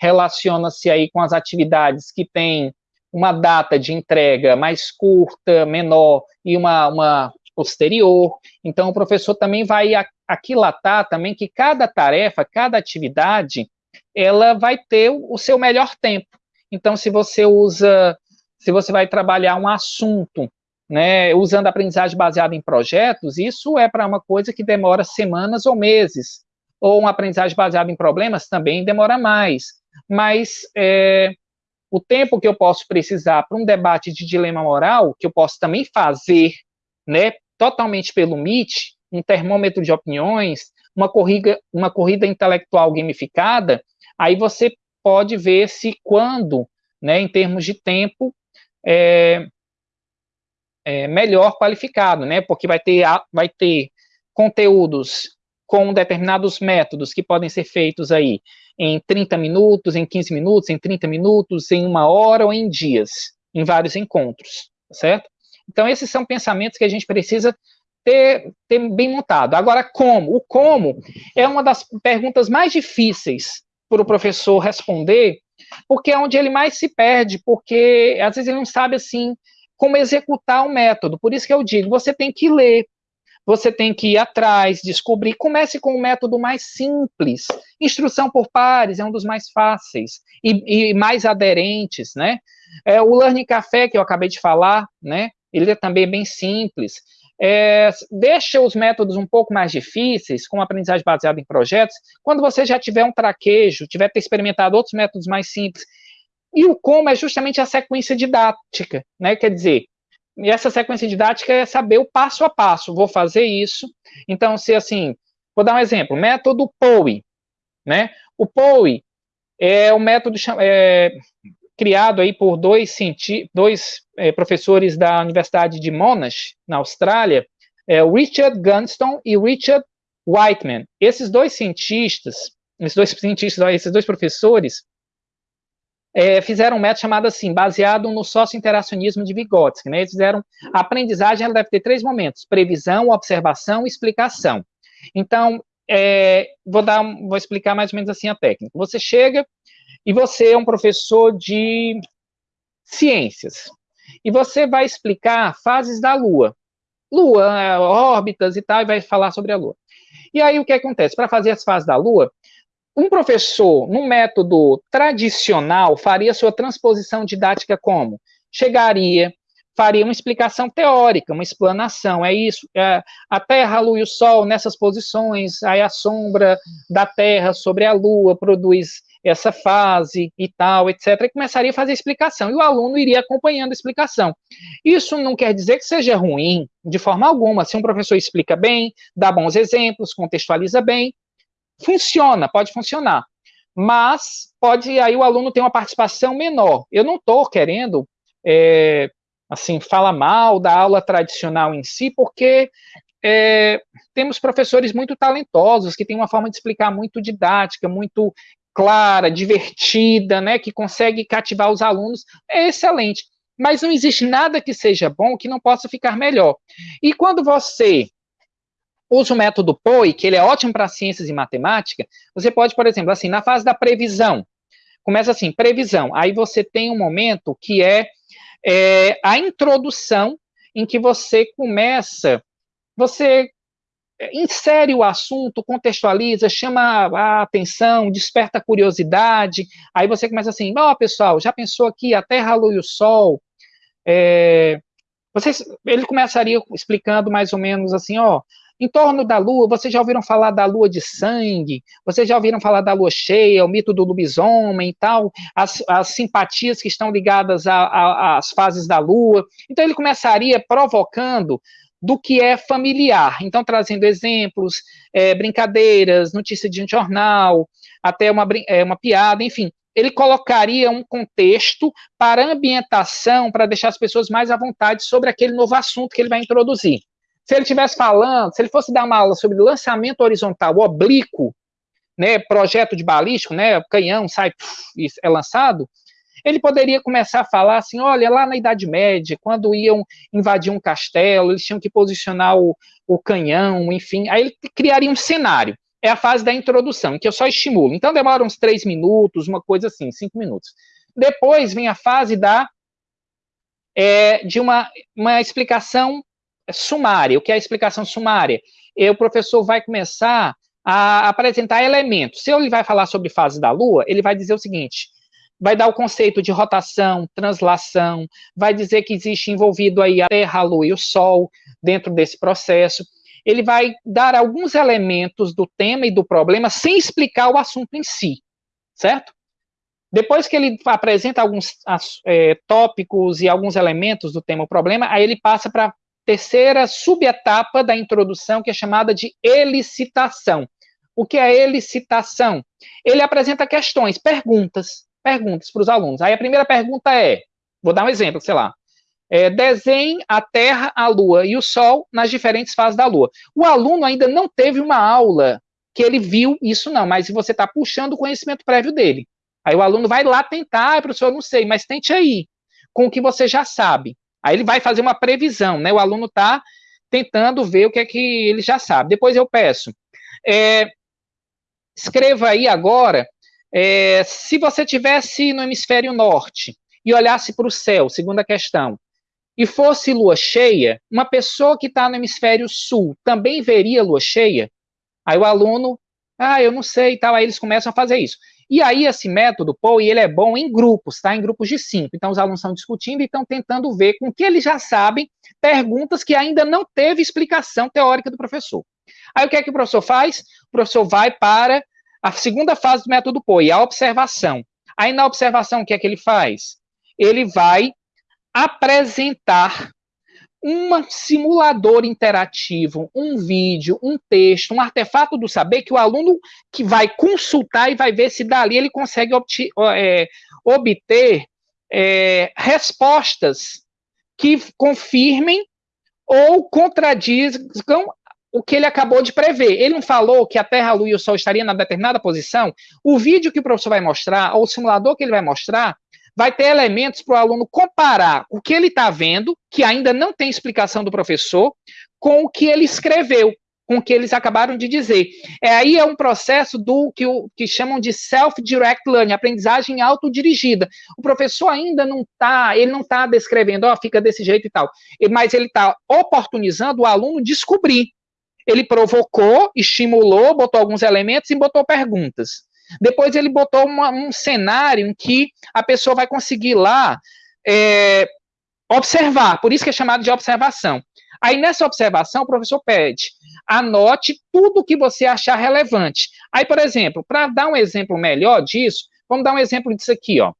relaciona-se aí com as atividades que têm uma data de entrega mais curta, menor e uma, uma posterior. Então o professor também vai aquilatar também que cada tarefa, cada atividade, ela vai ter o seu melhor tempo. Então, se você usa, se você vai trabalhar um assunto, né, usando aprendizagem baseada em projetos, isso é para uma coisa que demora semanas ou meses. Ou uma aprendizagem baseada em problemas também demora mais. Mas é, o tempo que eu posso precisar para um debate de dilema moral, que eu posso também fazer, né, totalmente pelo Meet, um termômetro de opiniões, uma corrida, uma corrida intelectual gamificada, aí você pode ver se quando, né, em termos de tempo, é, é melhor qualificado, né, porque vai ter, vai ter conteúdos com determinados métodos que podem ser feitos aí em 30 minutos, em 15 minutos, em 30 minutos, em uma hora ou em dias, em vários encontros, certo? Então, esses são pensamentos que a gente precisa ter, ter bem montado. Agora, como? O como é uma das perguntas mais difíceis para o professor responder, porque é onde ele mais se perde, porque às vezes ele não sabe assim como executar o método. Por isso que eu digo, você tem que ler, você tem que ir atrás, descobrir. Comece com o método mais simples. Instrução por pares é um dos mais fáceis e, e mais aderentes, né? É, o Learning Café, que eu acabei de falar, né? Ele é também bem simples. É, deixa os métodos um pouco mais difíceis, como aprendizagem baseada em projetos, quando você já tiver um traquejo, tiver experimentado outros métodos mais simples. E o como é justamente a sequência didática, né? Quer dizer, essa sequência didática é saber o passo a passo. Vou fazer isso. Então, se assim, vou dar um exemplo, método POE, né? O POE é o método é, criado aí por dois, dois é, professores da Universidade de Monash, na Austrália, é, Richard Gunston e Richard Whiteman. Esses dois cientistas, esses dois cientistas, esses dois professores, é, fizeram um método chamado assim, baseado no sócio-interacionismo de Vygotsky. Né? Eles fizeram, a aprendizagem ela deve ter três momentos, previsão, observação e explicação. Então, é, vou, dar, vou explicar mais ou menos assim a técnica. Você chega e você é um professor de ciências, e você vai explicar fases da Lua. Lua, órbitas e tal, e vai falar sobre a Lua. E aí o que acontece? Para fazer as fases da Lua, um professor, no método tradicional, faria sua transposição didática como? Chegaria, faria uma explicação teórica, uma explanação, é isso, é, a Terra, a Lua e o Sol nessas posições, aí a sombra da Terra sobre a Lua produz essa fase e tal, etc., e começaria a fazer explicação, e o aluno iria acompanhando a explicação. Isso não quer dizer que seja ruim, de forma alguma. Se um professor explica bem, dá bons exemplos, contextualiza bem, funciona, pode funcionar. Mas pode aí o aluno ter uma participação menor. Eu não estou querendo, é, assim, fala mal da aula tradicional em si, porque é, temos professores muito talentosos, que têm uma forma de explicar muito didática, muito clara, divertida, né, que consegue cativar os alunos, é excelente. Mas não existe nada que seja bom que não possa ficar melhor. E quando você usa o método POI, que ele é ótimo para ciências e matemática, você pode, por exemplo, assim, na fase da previsão, começa assim, previsão, aí você tem um momento que é, é a introdução em que você começa, você insere o assunto, contextualiza, chama a atenção, desperta a curiosidade, aí você começa assim, ó, oh, pessoal, já pensou aqui a Terra, a Lua e o Sol? É, vocês, ele começaria explicando mais ou menos assim, ó, em torno da lua, vocês já ouviram falar da lua de sangue? Vocês já ouviram falar da lua cheia, o mito do lobisomem e tal? As, as simpatias que estão ligadas às fases da lua. Então, ele começaria provocando do que é familiar. Então, trazendo exemplos, é, brincadeiras, notícia de um jornal, até uma, é, uma piada, enfim. Ele colocaria um contexto para ambientação, para deixar as pessoas mais à vontade sobre aquele novo assunto que ele vai introduzir. Se ele estivesse falando, se ele fosse dar uma aula sobre lançamento horizontal oblíquo, né, projeto de balístico, né, canhão sai, é lançado, ele poderia começar a falar assim: olha, lá na Idade Média, quando iam invadir um castelo, eles tinham que posicionar o, o canhão, enfim. Aí ele criaria um cenário. É a fase da introdução, que eu só estimulo. Então demora uns três minutos, uma coisa assim, cinco minutos. Depois vem a fase da é, de uma, uma explicação sumária. O que é a explicação sumária? E o professor vai começar a apresentar elementos. Se ele vai falar sobre fase da Lua, ele vai dizer o seguinte: vai dar o conceito de rotação, translação, vai dizer que existe envolvido aí a Terra, a Lua e o Sol dentro desse processo. Ele vai dar alguns elementos do tema e do problema sem explicar o assunto em si, certo? Depois que ele apresenta alguns é, tópicos e alguns elementos do tema ou problema, aí ele passa para a terceira subetapa da introdução, que é chamada de elicitação. O que é elicitação? Ele apresenta questões, perguntas perguntas para os alunos. Aí a primeira pergunta é: vou dar um exemplo, sei lá. É, desenhe a Terra, a Lua e o Sol nas diferentes fases da Lua. O aluno ainda não teve uma aula que ele viu isso, não, mas você está puxando o conhecimento prévio dele. Aí o aluno vai lá tentar, ah, professor, não sei, mas tente aí, com o que você já sabe. Aí ele vai fazer uma previsão, né? O aluno está tentando ver o que é que ele já sabe. Depois eu peço, é, escreva aí agora é, se você tivesse no hemisfério norte e olhasse para o céu, segunda questão, e fosse lua cheia, uma pessoa que está no hemisfério sul também veria lua cheia? Aí o aluno, ah, eu não sei e tal, aí eles começam a fazer isso. E aí esse método, pô, ele é bom em grupos, tá? Em grupos de cinco. Então os alunos estão discutindo e estão tentando ver com que eles já sabem perguntas que ainda não teve explicação teórica do professor. Aí o que é que o professor faz? O professor vai para a segunda fase do método POI, a observação. Aí na observação, o que é que ele faz? Ele vai apresentar um simulador interativo, um vídeo, um texto, um artefato do saber que o aluno que vai consultar e vai ver se dali ele consegue obter, é, obter é, respostas que confirmem ou contradizam o que ele acabou de prever. Ele não falou que a Terra, a Lua e o Sol estariam na determinada posição. O vídeo que o professor vai mostrar, ou o simulador que ele vai mostrar, vai ter elementos para o aluno comparar o que ele está vendo, que ainda não tem explicação do professor, com o que ele escreveu, com o que eles acabaram de dizer. É aí é um processo do que, o, que chamam de self-direct learning, aprendizagem autodirigida. O professor ainda não está, ele não está descrevendo, ó, fica desse jeito e tal, mas ele está oportunizando o aluno descobrir ele provocou, estimulou, botou alguns elementos e botou perguntas. Depois ele botou uma, um cenário em que a pessoa vai conseguir lá é, observar, por isso que é chamado de observação. Aí nessa observação o professor pede, anote tudo o que você achar relevante. Aí, por exemplo, para dar um exemplo melhor disso, vamos dar um exemplo disso aqui, ó.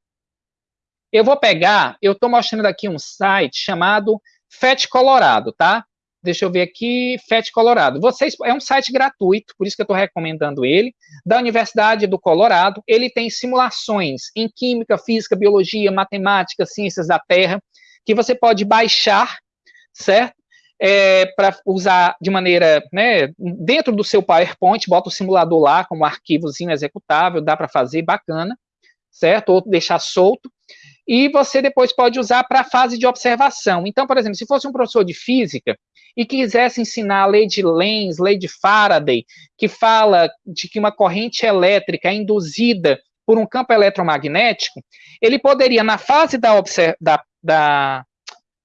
Eu vou pegar, eu estou mostrando aqui um site chamado FET Colorado, tá? Deixa eu ver aqui, FET Colorado. Vocês, é um site gratuito, por isso que eu estou recomendando ele, da Universidade do Colorado. Ele tem simulações em química, física, biologia, matemática, ciências da Terra. que você pode baixar, certo? É, para usar de maneira, né, dentro do seu PowerPoint, bota o simulador lá como arquivozinho executável, dá para fazer, bacana, certo? Ou deixar solto. E você depois pode usar para a fase de observação. Então, por exemplo, se fosse um professor de física e quisesse ensinar a lei de Lenz, lei de Faraday, que fala de que uma corrente elétrica é induzida por um campo eletromagnético, ele poderia, na fase da, da, da,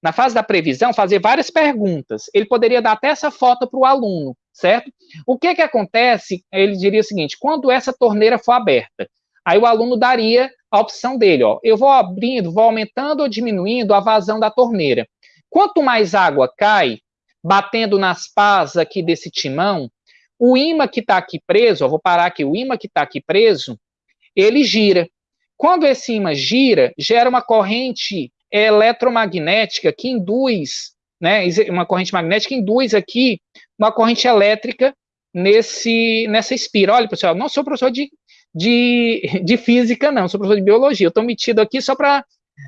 na fase da previsão, fazer várias perguntas. Ele poderia dar até essa foto para o aluno, certo? O que, que acontece? Ele diria o seguinte: quando essa torneira for aberta, aí o aluno daria a opção dele, ó, eu vou abrindo, vou aumentando ou diminuindo a vazão da torneira. Quanto mais água cai, batendo nas pás aqui desse timão, o imã que está aqui preso, ó, vou parar aqui, o imã que está aqui preso, ele gira. Quando esse imã gira, gera uma corrente eletromagnética que induz, né, uma corrente magnética induz aqui uma corrente elétrica nesse, nessa espira. Olha, pessoal, não sou professor de, de, de física, não, sou professor de biologia. Eu estou metido aqui só para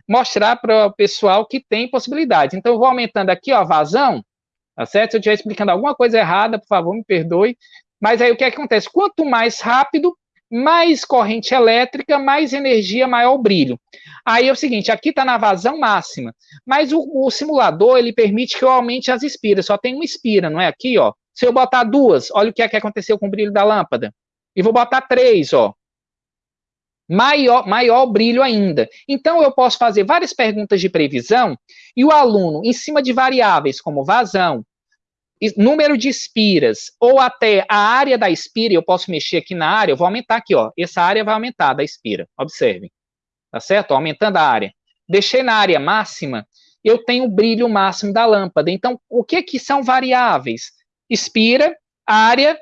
mostrar para o pessoal que tem possibilidades. Então, eu vou aumentando aqui ó, a vazão, tá certo? Se eu estiver explicando alguma coisa errada, por favor, me perdoe. Mas aí o que acontece? Quanto mais rápido, mais corrente elétrica, mais energia, maior brilho. Aí é o seguinte, aqui está na vazão máxima, mas o, o, simulador, ele permite que eu aumente as espiras, só tem uma espira, não é? Aqui, ó. Se eu botar duas, olha o que é que aconteceu com o brilho da lâmpada. E vou botar três, ó. Maior, maior brilho ainda. Então, eu posso fazer várias perguntas de previsão e o aluno, em cima de variáveis como vazão, número de espiras, ou até a área da espira, eu posso mexer aqui na área, eu vou aumentar aqui, ó. Essa área vai aumentar da espira, observem. Tá certo? Aumentando a área. Deixei na área máxima, eu tenho o brilho máximo da lâmpada. Então, o que que são variáveis? Espira, área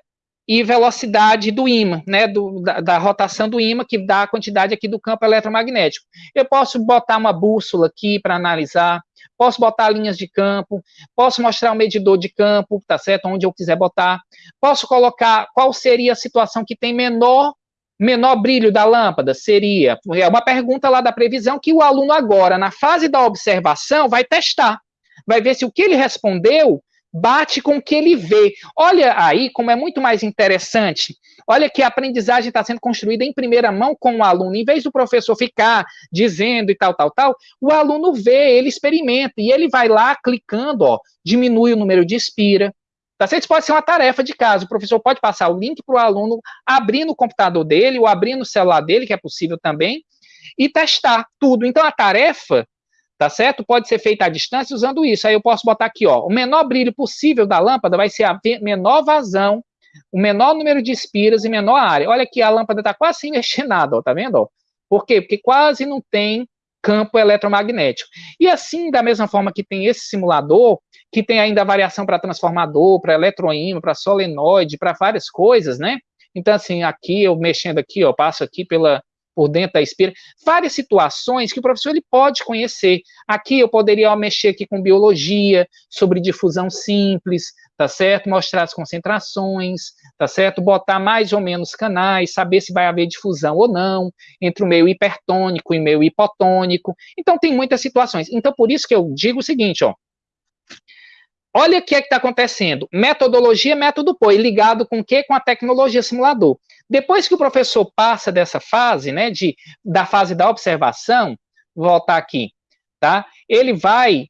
e velocidade do ímã, né, do, da, da, rotação do ímã, que dá a quantidade aqui do campo eletromagnético. Eu posso botar uma bússola aqui para analisar, posso botar linhas de campo, posso mostrar um medidor de campo, tá certo, onde eu quiser botar, posso colocar qual seria a situação que tem menor menor brilho da lâmpada? Seria, é uma pergunta lá da previsão que o aluno agora, na fase da observação, vai testar, vai ver se o que ele respondeu bate com o que ele vê. Olha aí como é muito mais interessante. Olha que a aprendizagem está sendo construída em primeira mão com o aluno. Em vez do professor ficar dizendo e tal, tal, tal, o aluno vê, ele experimenta e ele vai lá clicando, ó, diminui o número de expira. Tá certo? Isso pode ser uma tarefa de casa. O professor pode passar o link para o aluno abrir no computador dele ou abrir no celular dele, que é possível também, e testar tudo. Então a tarefa tá certo? Pode ser feita à distância usando isso. Aí eu posso botar aqui, ó, o menor brilho possível da lâmpada vai ser a menor vazão, o menor número de espiras e menor área. Olha aqui, a lâmpada está quase sem mexer nada, ó, tá vendo? Ó? Por quê? Porque quase não tem campo eletromagnético. E assim, da mesma forma que tem esse simulador, que tem ainda variação para transformador, para eletroímã, para solenoide, para várias coisas, né? Então, assim, aqui, eu mexendo aqui, ó, passo aqui pela, por dentro da espira, várias situações que o professor ele pode conhecer. Aqui eu poderia mexer aqui com biologia, sobre difusão simples, tá certo? Mostrar as concentrações, tá certo? Botar mais ou menos canais, saber se vai haver difusão ou não entre o meio hipertônico e o meio hipotônico. Então tem muitas situações. Então por isso que eu digo o seguinte, ó, Olha o que é está acontecendo. Metodologia, método POI, ligado com o quê? Com a tecnologia simulador. Depois que o professor passa dessa fase, né, de, da fase da observação, voltar aqui, tá? Ele vai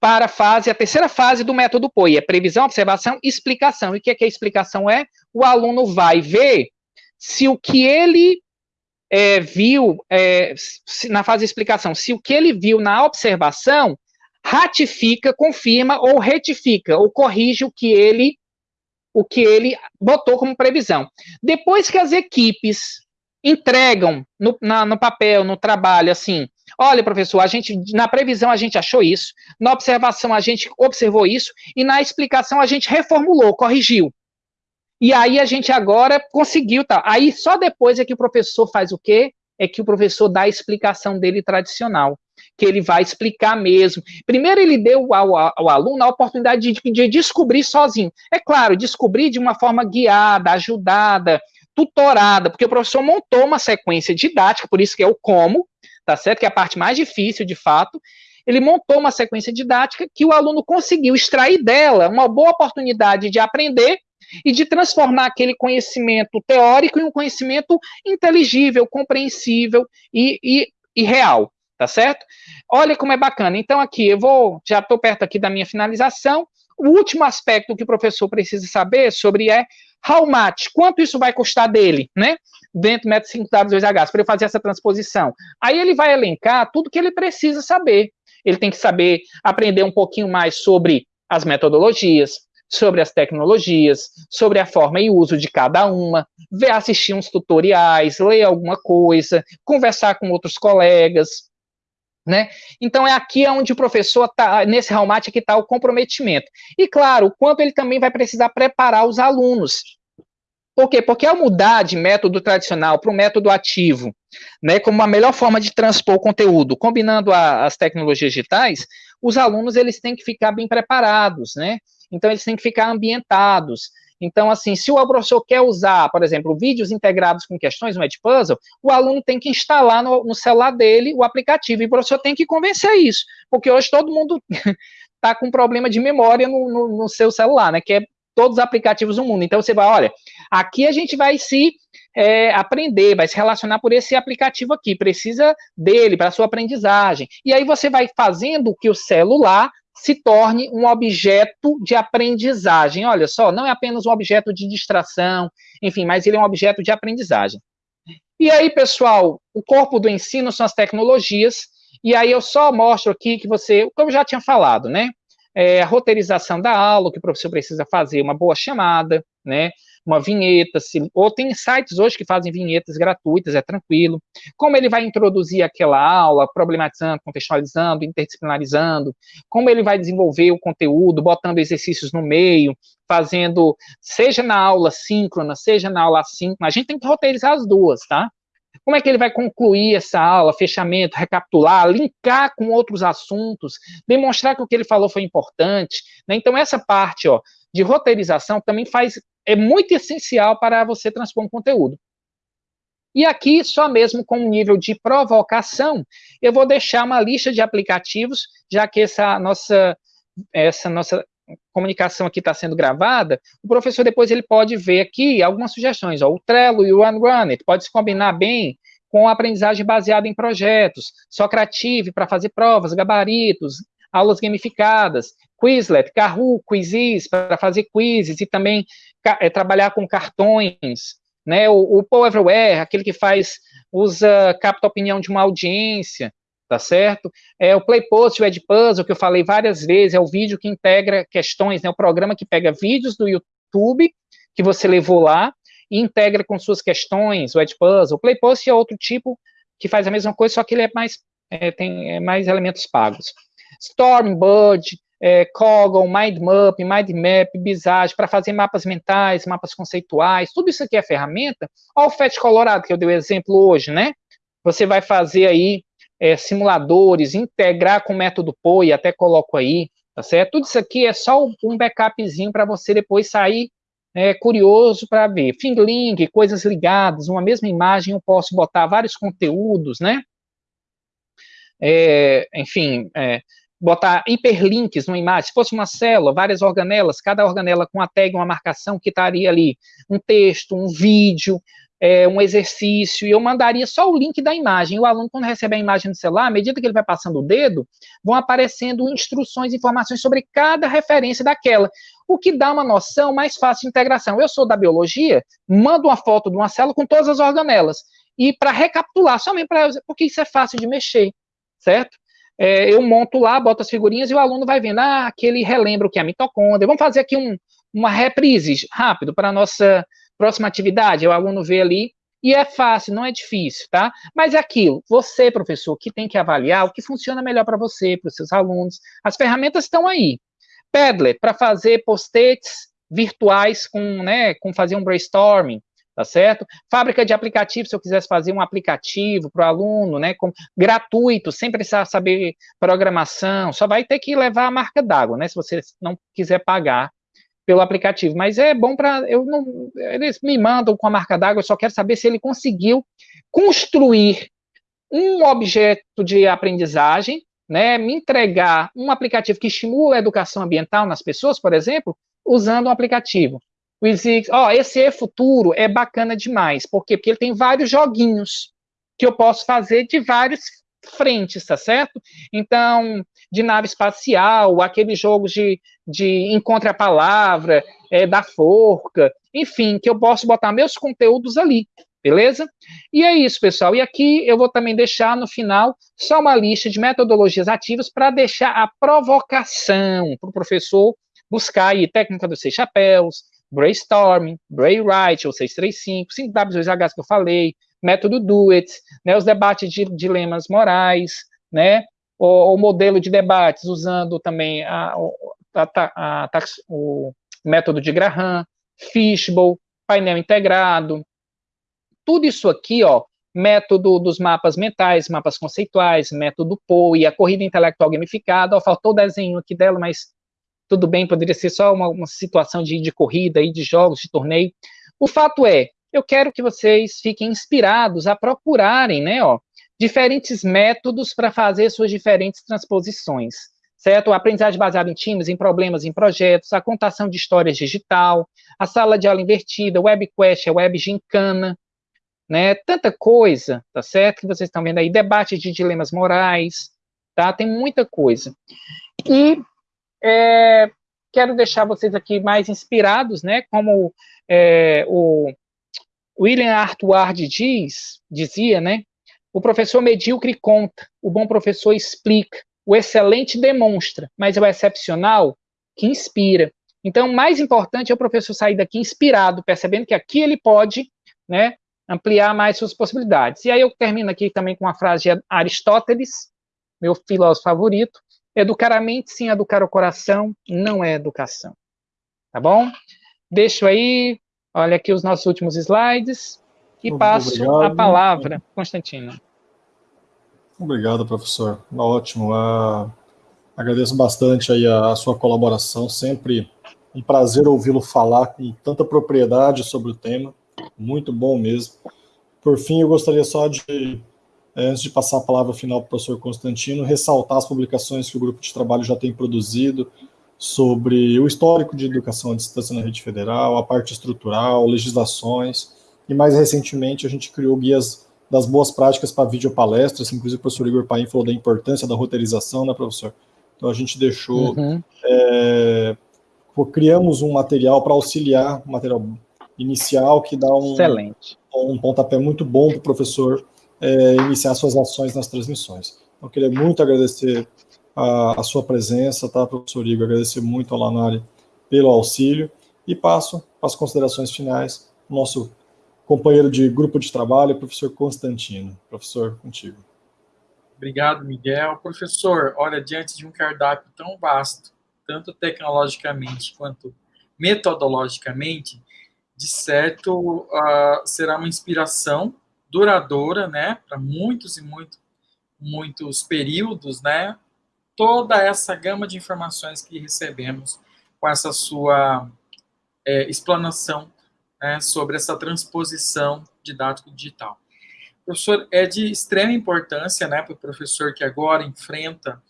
para a fase, a terceira fase do método POI, é previsão, observação explicação. E o que, é que a explicação é? O aluno vai ver se o que ele é, viu, é, na fase de explicação, se o que ele viu na observação ratifica, confirma ou retifica ou corrige o que ele o que ele botou como previsão. Depois que as equipes entregam no, na, no papel, no trabalho, assim, olha, professor, a gente na previsão a gente achou isso, na observação a gente observou isso e na explicação a gente reformulou, corrigiu. E aí a gente agora conseguiu, tá? Aí só depois é que o professor faz o quê? É que o professor dá a explicação dele tradicional que ele vai explicar mesmo. Primeiro, ele deu ao, ao aluno a oportunidade de, de, descobrir sozinho. É claro, descobrir de uma forma guiada, ajudada, tutorada, porque o professor montou uma sequência didática, por isso que é o como, tá certo? Que é a parte mais difícil, de fato. ele montou uma sequência didática que o aluno conseguiu extrair dela uma boa oportunidade de aprender e de transformar aquele conhecimento teórico em um conhecimento inteligível, compreensível e, e, e real, tá certo? Olha como é bacana. Então, aqui, eu vou, já estou perto aqui da minha finalização. O último aspecto que o professor precisa saber sobre é how much, quanto isso vai custar dele, né? Dentro do método 5W2H, para eu fazer essa transposição. Aí ele vai elencar tudo que ele precisa saber. Ele tem que saber aprender um pouquinho mais sobre as metodologias, sobre as tecnologias, sobre a forma e uso de cada uma, ver, assistir uns tutoriais, ler alguma coisa, conversar com outros colegas, né? Então é aqui onde o professor está, nesse Raumate que está o comprometimento. E claro, o quanto ele também vai precisar preparar os alunos. Por quê? Porque ao mudar de método tradicional para o método ativo, né, como a melhor forma de transpor o conteúdo, combinando a, as tecnologias digitais, os alunos eles têm que ficar bem preparados, né? Então, eles têm que ficar ambientados. Então, assim, se o professor quer usar, por exemplo, vídeos integrados com questões no Edpuzzle, o aluno tem que instalar no, no, celular dele o aplicativo, e o professor tem que convencer isso, porque hoje todo mundo está com problema de memória no, no, no, seu celular, né, que é todos os aplicativos do mundo. Então, você vai, olha, aqui a gente vai se é, aprender, vai se relacionar por esse aplicativo aqui, precisa dele para sua aprendizagem. E aí você vai fazendo que o celular se torne um objeto de aprendizagem. Olha só, não é apenas um objeto de distração, enfim, mas ele é um objeto de aprendizagem. E aí, pessoal, o corpo do ensino são as tecnologias, e aí eu só mostro aqui que você, como eu já tinha falado, né? É, a roteirização da aula, que o professor precisa fazer uma boa chamada, né? Uma vinheta, se, ou tem sites hoje que fazem vinhetas gratuitas, é tranquilo. Como ele vai introduzir aquela aula, problematizando, contextualizando, interdisciplinarizando, como ele vai desenvolver o conteúdo, botando exercícios no meio, fazendo, seja na aula síncrona, seja na aula assíncrona, a gente tem que roteirizar as duas, tá? Como é que ele vai concluir essa aula, fechamento, recapitular, linkar com outros assuntos, demonstrar que o que ele falou foi importante, né? Então, essa parte, ó, de roteirização também faz é muito essencial para você transpor um conteúdo. E aqui, só mesmo com um nível de provocação, eu vou deixar uma lista de aplicativos, já que essa nossa, essa nossa comunicação aqui está sendo gravada, o professor depois ele pode ver aqui algumas sugestões, ó, o Trello e o OneRunit, pode se combinar bem com a aprendizagem baseada em projetos, Socrative para fazer provas, gabaritos, aulas gamificadas, Quizlet, Kahoot, Quizzes para fazer quizzes e também é, trabalhar com cartões, né? O, o Everywhere, aquele que faz, usa, capta a opinião de uma audiência, tá certo? É o Playpost, o Edpuzzle, que eu falei várias vezes, é o vídeo que integra questões, né? O programa que pega vídeos do YouTube que você levou lá e integra com suas questões, o Edpuzzle. O Playpost é outro tipo que faz a mesma coisa, só que ele é mais, é, tem é mais elementos pagos. Stormbird, é, Coggle, MindMap, MindMap, Visage, para fazer mapas mentais, mapas conceituais, tudo isso aqui é ferramenta. Olha o FET Colorado, que eu dei o exemplo hoje, né? Você vai fazer aí é, simuladores, integrar com o método POI, até coloco aí, tá certo? Tudo isso aqui é só um backupzinho para você depois sair é, curioso para ver. Finglink, coisas ligadas, uma mesma imagem eu posso botar vários conteúdos, né? É, enfim, é, botar hiperlinks numa imagem, se fosse uma célula, várias organelas, cada organela com a tag, uma marcação que estaria ali, um texto, um vídeo, é, um exercício, e eu mandaria só o link da imagem. O aluno, quando recebe a imagem no celular, à medida que ele vai passando o dedo, vão aparecendo instruções, informações sobre cada referência daquela, o que dá uma noção mais fácil de integração. Eu sou da biologia, mando uma foto de uma célula com todas as organelas, e para recapitular, somente para porque isso é fácil de mexer, certo? é, eu monto lá, boto as figurinhas e o aluno vai vendo, ah, aquele relembra o que é a mitocôndria. Vamos fazer aqui um, uma reprise rápido para a nossa próxima atividade. O aluno vê ali, e é fácil, não é difícil, tá? Mas é aquilo, você, professor, que tem que avaliar o que funciona melhor para você, para os seus alunos. As ferramentas estão aí. Padlet, para fazer post-its virtuais com, né, com fazer um brainstorming tá certo? Fábrica de aplicativos, se eu quisesse fazer um aplicativo para o aluno, né, com, gratuito, sem precisar saber programação, só vai ter que levar a marca d'água, né, se você não quiser pagar pelo aplicativo, mas é bom para, eu não, eles me mandam com a marca d'água, eu só quero saber se ele conseguiu construir um objeto de aprendizagem né, me entregar um aplicativo que estimula a educação ambiental nas pessoas, por exemplo, usando um aplicativo. O Exix, ó, esse é futuro é bacana demais. Por quê? Porque ele tem vários joguinhos que eu posso fazer de várias frentes, tá certo? Então, de nave espacial, aqueles jogos de, de encontre a palavra, é, da forca, enfim, que eu posso botar meus conteúdos ali, beleza? E é isso, pessoal. E aqui eu vou também deixar no final só uma lista de metodologias ativas para deixar a provocação para o professor buscar aí técnica dos seis chapéus, brainstorming, brainwright, ou 635, 5W2H que eu falei, método do it, né, os debates de dilemas morais, né, o, o modelo de debates usando também a, a, a, o método de Graham, Fishbowl, painel integrado, tudo isso aqui, ó, método dos mapas mentais, mapas conceituais, método POE, a corrida intelectual gamificada, ó, faltou o desenho aqui dela, mas tudo bem, poderia ser só uma, uma situação de, de corrida, e de jogos, de torneio. O fato é, eu quero que vocês fiquem inspirados a procurarem, né, ó, diferentes métodos para fazer suas diferentes transposições, certo? A aprendizagem baseada em times, em problemas, em projetos, a contação de histórias digital, a sala de aula invertida, webquest, a web gincana, né? Tanta coisa, tá certo? Que vocês estão vendo aí, debate de dilemas morais, tá? Tem muita coisa. E é, quero deixar vocês aqui mais inspirados, né? Como é, o William Arthur diz, dizia, né? O professor medíocre conta, o bom professor explica, o excelente demonstra, mas é o excepcional que inspira. Então, mais importante é o professor sair daqui inspirado, percebendo que aqui ele pode, né, ampliar mais suas possibilidades. E aí eu termino aqui também com uma frase de Aristóteles, meu filósofo favorito, educar a mente sem educar o coração não é educação. Tá bom? Deixo aí, olha aqui os nossos últimos slides e passo obrigado. a palavra, Constantino. Obrigado, professor. Ótimo. Uh, agradeço bastante aí a, a, sua colaboração. Sempre um prazer ouvi-lo falar com tanta propriedade sobre o tema. Muito bom mesmo. Por fim, eu gostaria só de, eh, antes de passar a palavra final para o professor Constantino, ressaltar as publicações que o grupo de trabalho já tem produzido sobre o histórico de educação à distância na rede federal, a parte estrutural, legislações, e mais recentemente a gente criou guias das boas práticas para videopalestras, inclusive o professor Igor Paim falou da importância da roteirização, né, professor? Então a gente deixou, uhum. é, criamos um material para auxiliar, um material inicial que dá um, Excelente. um pontapé muito bom para o professor é, iniciar suas ações nas transmissões. Então, eu queria muito agradecer a, a sua presença, tá, professor Igor? Agradecer muito ao Lanari pelo auxílio e passo para as considerações finais, nosso companheiro de grupo de trabalho, professor Constantino. Professor, contigo. Obrigado, Miguel. Professor, olha, diante de um cardápio tão vasto, tanto tecnologicamente quanto metodologicamente, de certo uh, será uma inspiração duradoura, né, para muitos e muito, muitos períodos, né, toda essa gama de informações que recebemos com essa sua é, explanação né, sobre essa transposição didático-digital. Professor, é de extrema importância né, para o professor que agora enfrenta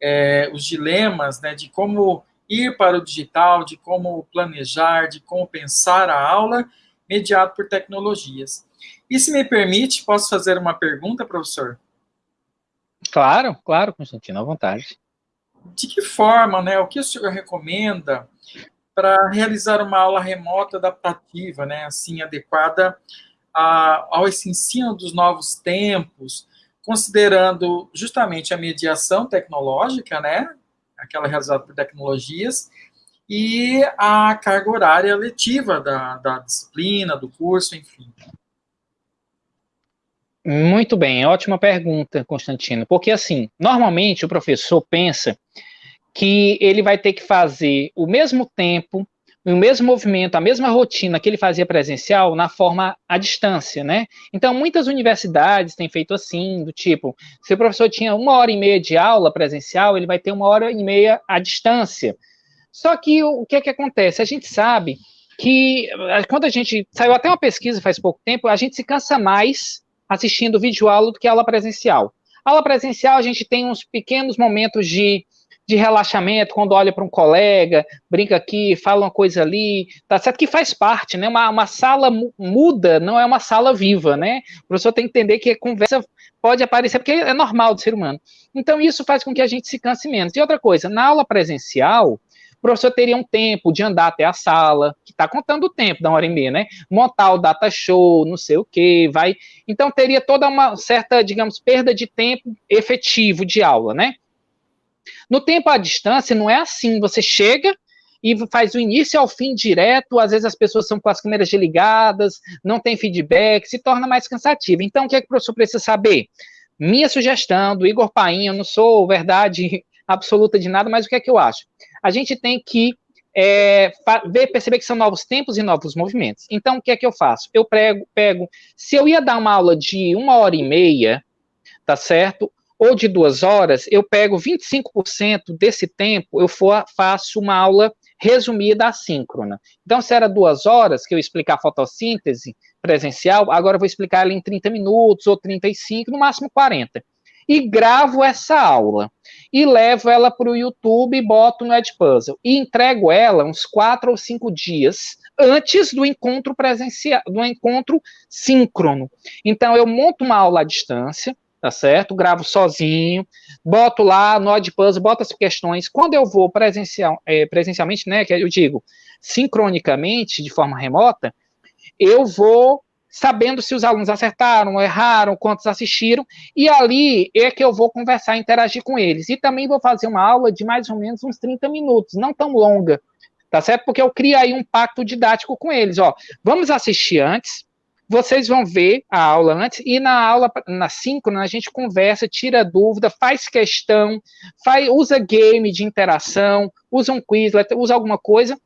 é, os dilemas né, de como ir para o digital, de como planejar, de como pensar a aula, mediado por tecnologias. E se me permite, posso fazer uma pergunta, professor? Claro, claro, Constantino, à vontade. De que forma, né, o que o senhor recomenda para realizar uma aula remota adaptativa, né, assim, adequada a, ao ensino dos novos tempos, considerando justamente a mediação tecnológica, né, aquela realizada por tecnologias, e a carga horária letiva da, da disciplina, do curso, enfim. Muito bem, ótima pergunta, Constantino. Porque, assim, normalmente o professor pensa que ele vai ter que fazer o mesmo tempo, o mesmo movimento, a mesma rotina que ele fazia presencial na forma à distância, né? Então, muitas universidades têm feito assim, do tipo, se o professor tinha uma hora e meia de aula presencial, ele vai ter uma hora e meia à distância. Só que o, que é que acontece? A gente sabe que quando a gente saiu até uma pesquisa faz pouco tempo, a gente se cansa mais assistindo vídeo aula do que aula presencial. Aula presencial, a gente tem uns pequenos momentos de, de relaxamento, quando olha para um colega, brinca aqui, fala uma coisa ali, tá certo que faz parte, né? Uma, uma sala muda, não é uma sala viva, né? O professor tem que entender que a conversa pode aparecer, porque é normal do ser humano. Então, isso faz com que a gente se canse menos. E outra coisa, na aula presencial, o professor teria um tempo de andar até a sala, que está contando o tempo da hora e meia, né? Montar o data show, não sei o que, vai. Então teria toda uma certa, digamos, perda de tempo efetivo de aula, né? No tempo à distância não é assim, você chega e faz o início ao fim direto, às vezes as pessoas são com as câmeras desligadas, não tem feedback, se torna mais cansativo. Então, o que, é que o professor precisa saber? Minha sugestão do Igor Paim, eu não sou verdade absoluta de nada, mas o que é que eu acho? A gente tem que é, ver, perceber que são novos tempos e novos movimentos. Então, o que é que eu faço? Eu prego, pego, se eu ia dar uma aula de uma hora e meia, tá certo? Ou de duas horas, eu pego 25% desse tempo, eu for, faço uma aula resumida assíncrona. Então, se era duas horas que eu explicar fotossíntese presencial, agora eu vou explicar ela em 30 minutos ou 35, no máximo 40 e gravo essa aula. E levo ela para o YouTube e boto no Edpuzzle. E entrego ela uns quatro ou cinco dias antes do encontro presencial, do encontro síncrono. Então, eu monto uma aula à distância, tá certo? Gravo sozinho, boto lá no Edpuzzle, boto as questões. Quando eu vou presencial, é, presencialmente, né, que eu digo sincronicamente, de forma remota, eu vou sabendo se os alunos acertaram, erraram, quantos assistiram, e ali é que eu vou conversar, interagir com eles. E também vou fazer uma aula de mais ou menos uns 30 minutos, não tão longa, tá certo? Porque eu crio aí um pacto didático com eles, ó. Vamos assistir antes, vocês vão ver a aula antes, e na aula, na síncrona, a gente conversa, tira dúvida, faz questão, faz, usa game de interação, usa um Quizlet, usa alguma coisa,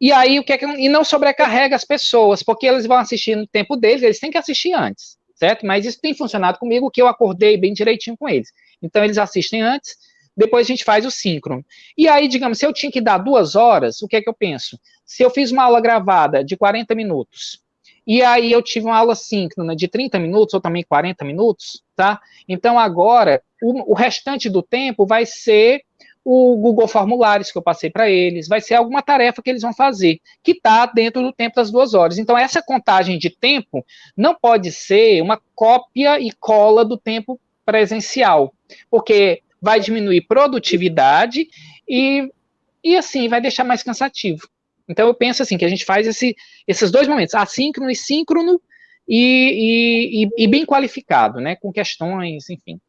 e aí, o que é que. E não sobrecarrega as pessoas, porque eles vão assistir no tempo deles, eles têm que assistir antes, certo? Mas isso tem funcionado comigo, que eu acordei bem direitinho com eles. Então, eles assistem antes, depois a gente faz o síncrono. E aí, digamos, se eu tinha que dar duas horas, o que é que eu penso? Se eu fiz uma aula gravada de 40 minutos, e aí eu tive uma aula síncrona de 30 minutos, ou também 40 minutos, tá? Então, agora, o, o restante do tempo vai ser o Google Formulários que eu passei para eles, vai ser alguma tarefa que eles vão fazer, que está dentro do tempo das duas horas. Então, essa contagem de tempo não pode ser uma cópia e cola do tempo presencial, porque vai diminuir produtividade e, e assim, vai deixar mais cansativo. Então, eu penso assim, que a gente faz esse, esses dois momentos, assíncrono e síncrono, e, e, e bem qualificado, né, com questões, enfim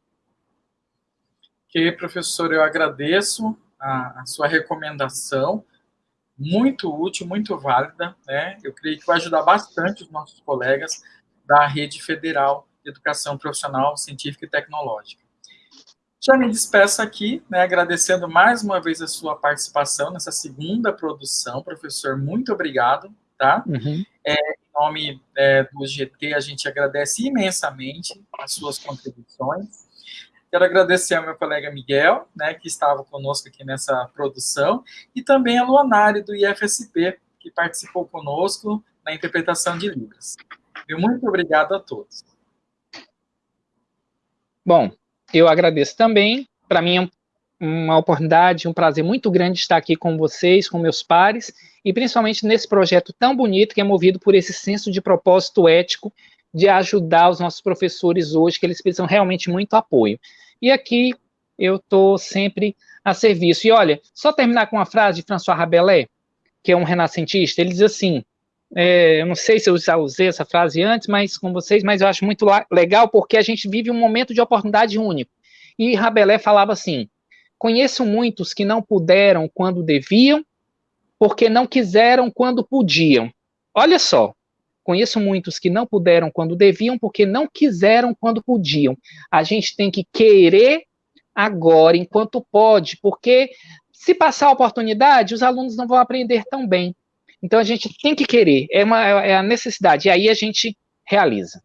que, professor, eu agradeço a, a, sua recomendação, muito útil, muito válida, né? Eu creio que vai ajudar bastante os nossos colegas da Rede Federal de Educação Profissional, Científica e Tecnológica. Já me despeço aqui, né, agradecendo mais uma vez a sua participação nessa segunda produção, professor, muito obrigado, tá? Uhum. É, em nome é, do GT, a gente agradece imensamente as suas contribuições, Quero agradecer ao meu colega Miguel, né, que estava conosco aqui nessa produção, e também a Luanari, do IFSP, que participou conosco na interpretação de Libras. muito obrigado a todos. Bom, eu agradeço também. Para mim é uma oportunidade, um prazer muito grande estar aqui com vocês, com meus pares, e principalmente nesse projeto tão bonito que é movido por esse senso de propósito ético de ajudar os nossos professores hoje, que eles precisam realmente muito apoio. E aqui eu estou sempre a serviço. E olha, só terminar com uma frase de François Rabelais, que é um renascentista, ele diz assim, é, eu não sei se eu já usei essa frase antes, mas com vocês, mas eu acho muito legal porque a gente vive um momento de oportunidade único. E Rabelais falava assim: conheço muitos que não puderam quando deviam, porque não quiseram quando podiam. Olha só, Conheço muitos que não puderam quando deviam, porque não quiseram quando podiam. A gente tem que querer agora, enquanto pode, porque se passar a oportunidade, os alunos não vão aprender tão bem. Então a gente tem que querer, é, uma, é a necessidade, e aí a gente realiza.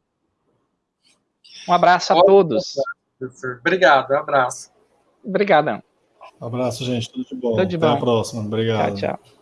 Um abraço a todos. Obrigado, um abraço. Obrigadão. Um abraço, gente. Tudo de bom. Tudo de Até bom. a próxima. Obrigado. Tchau, tchau.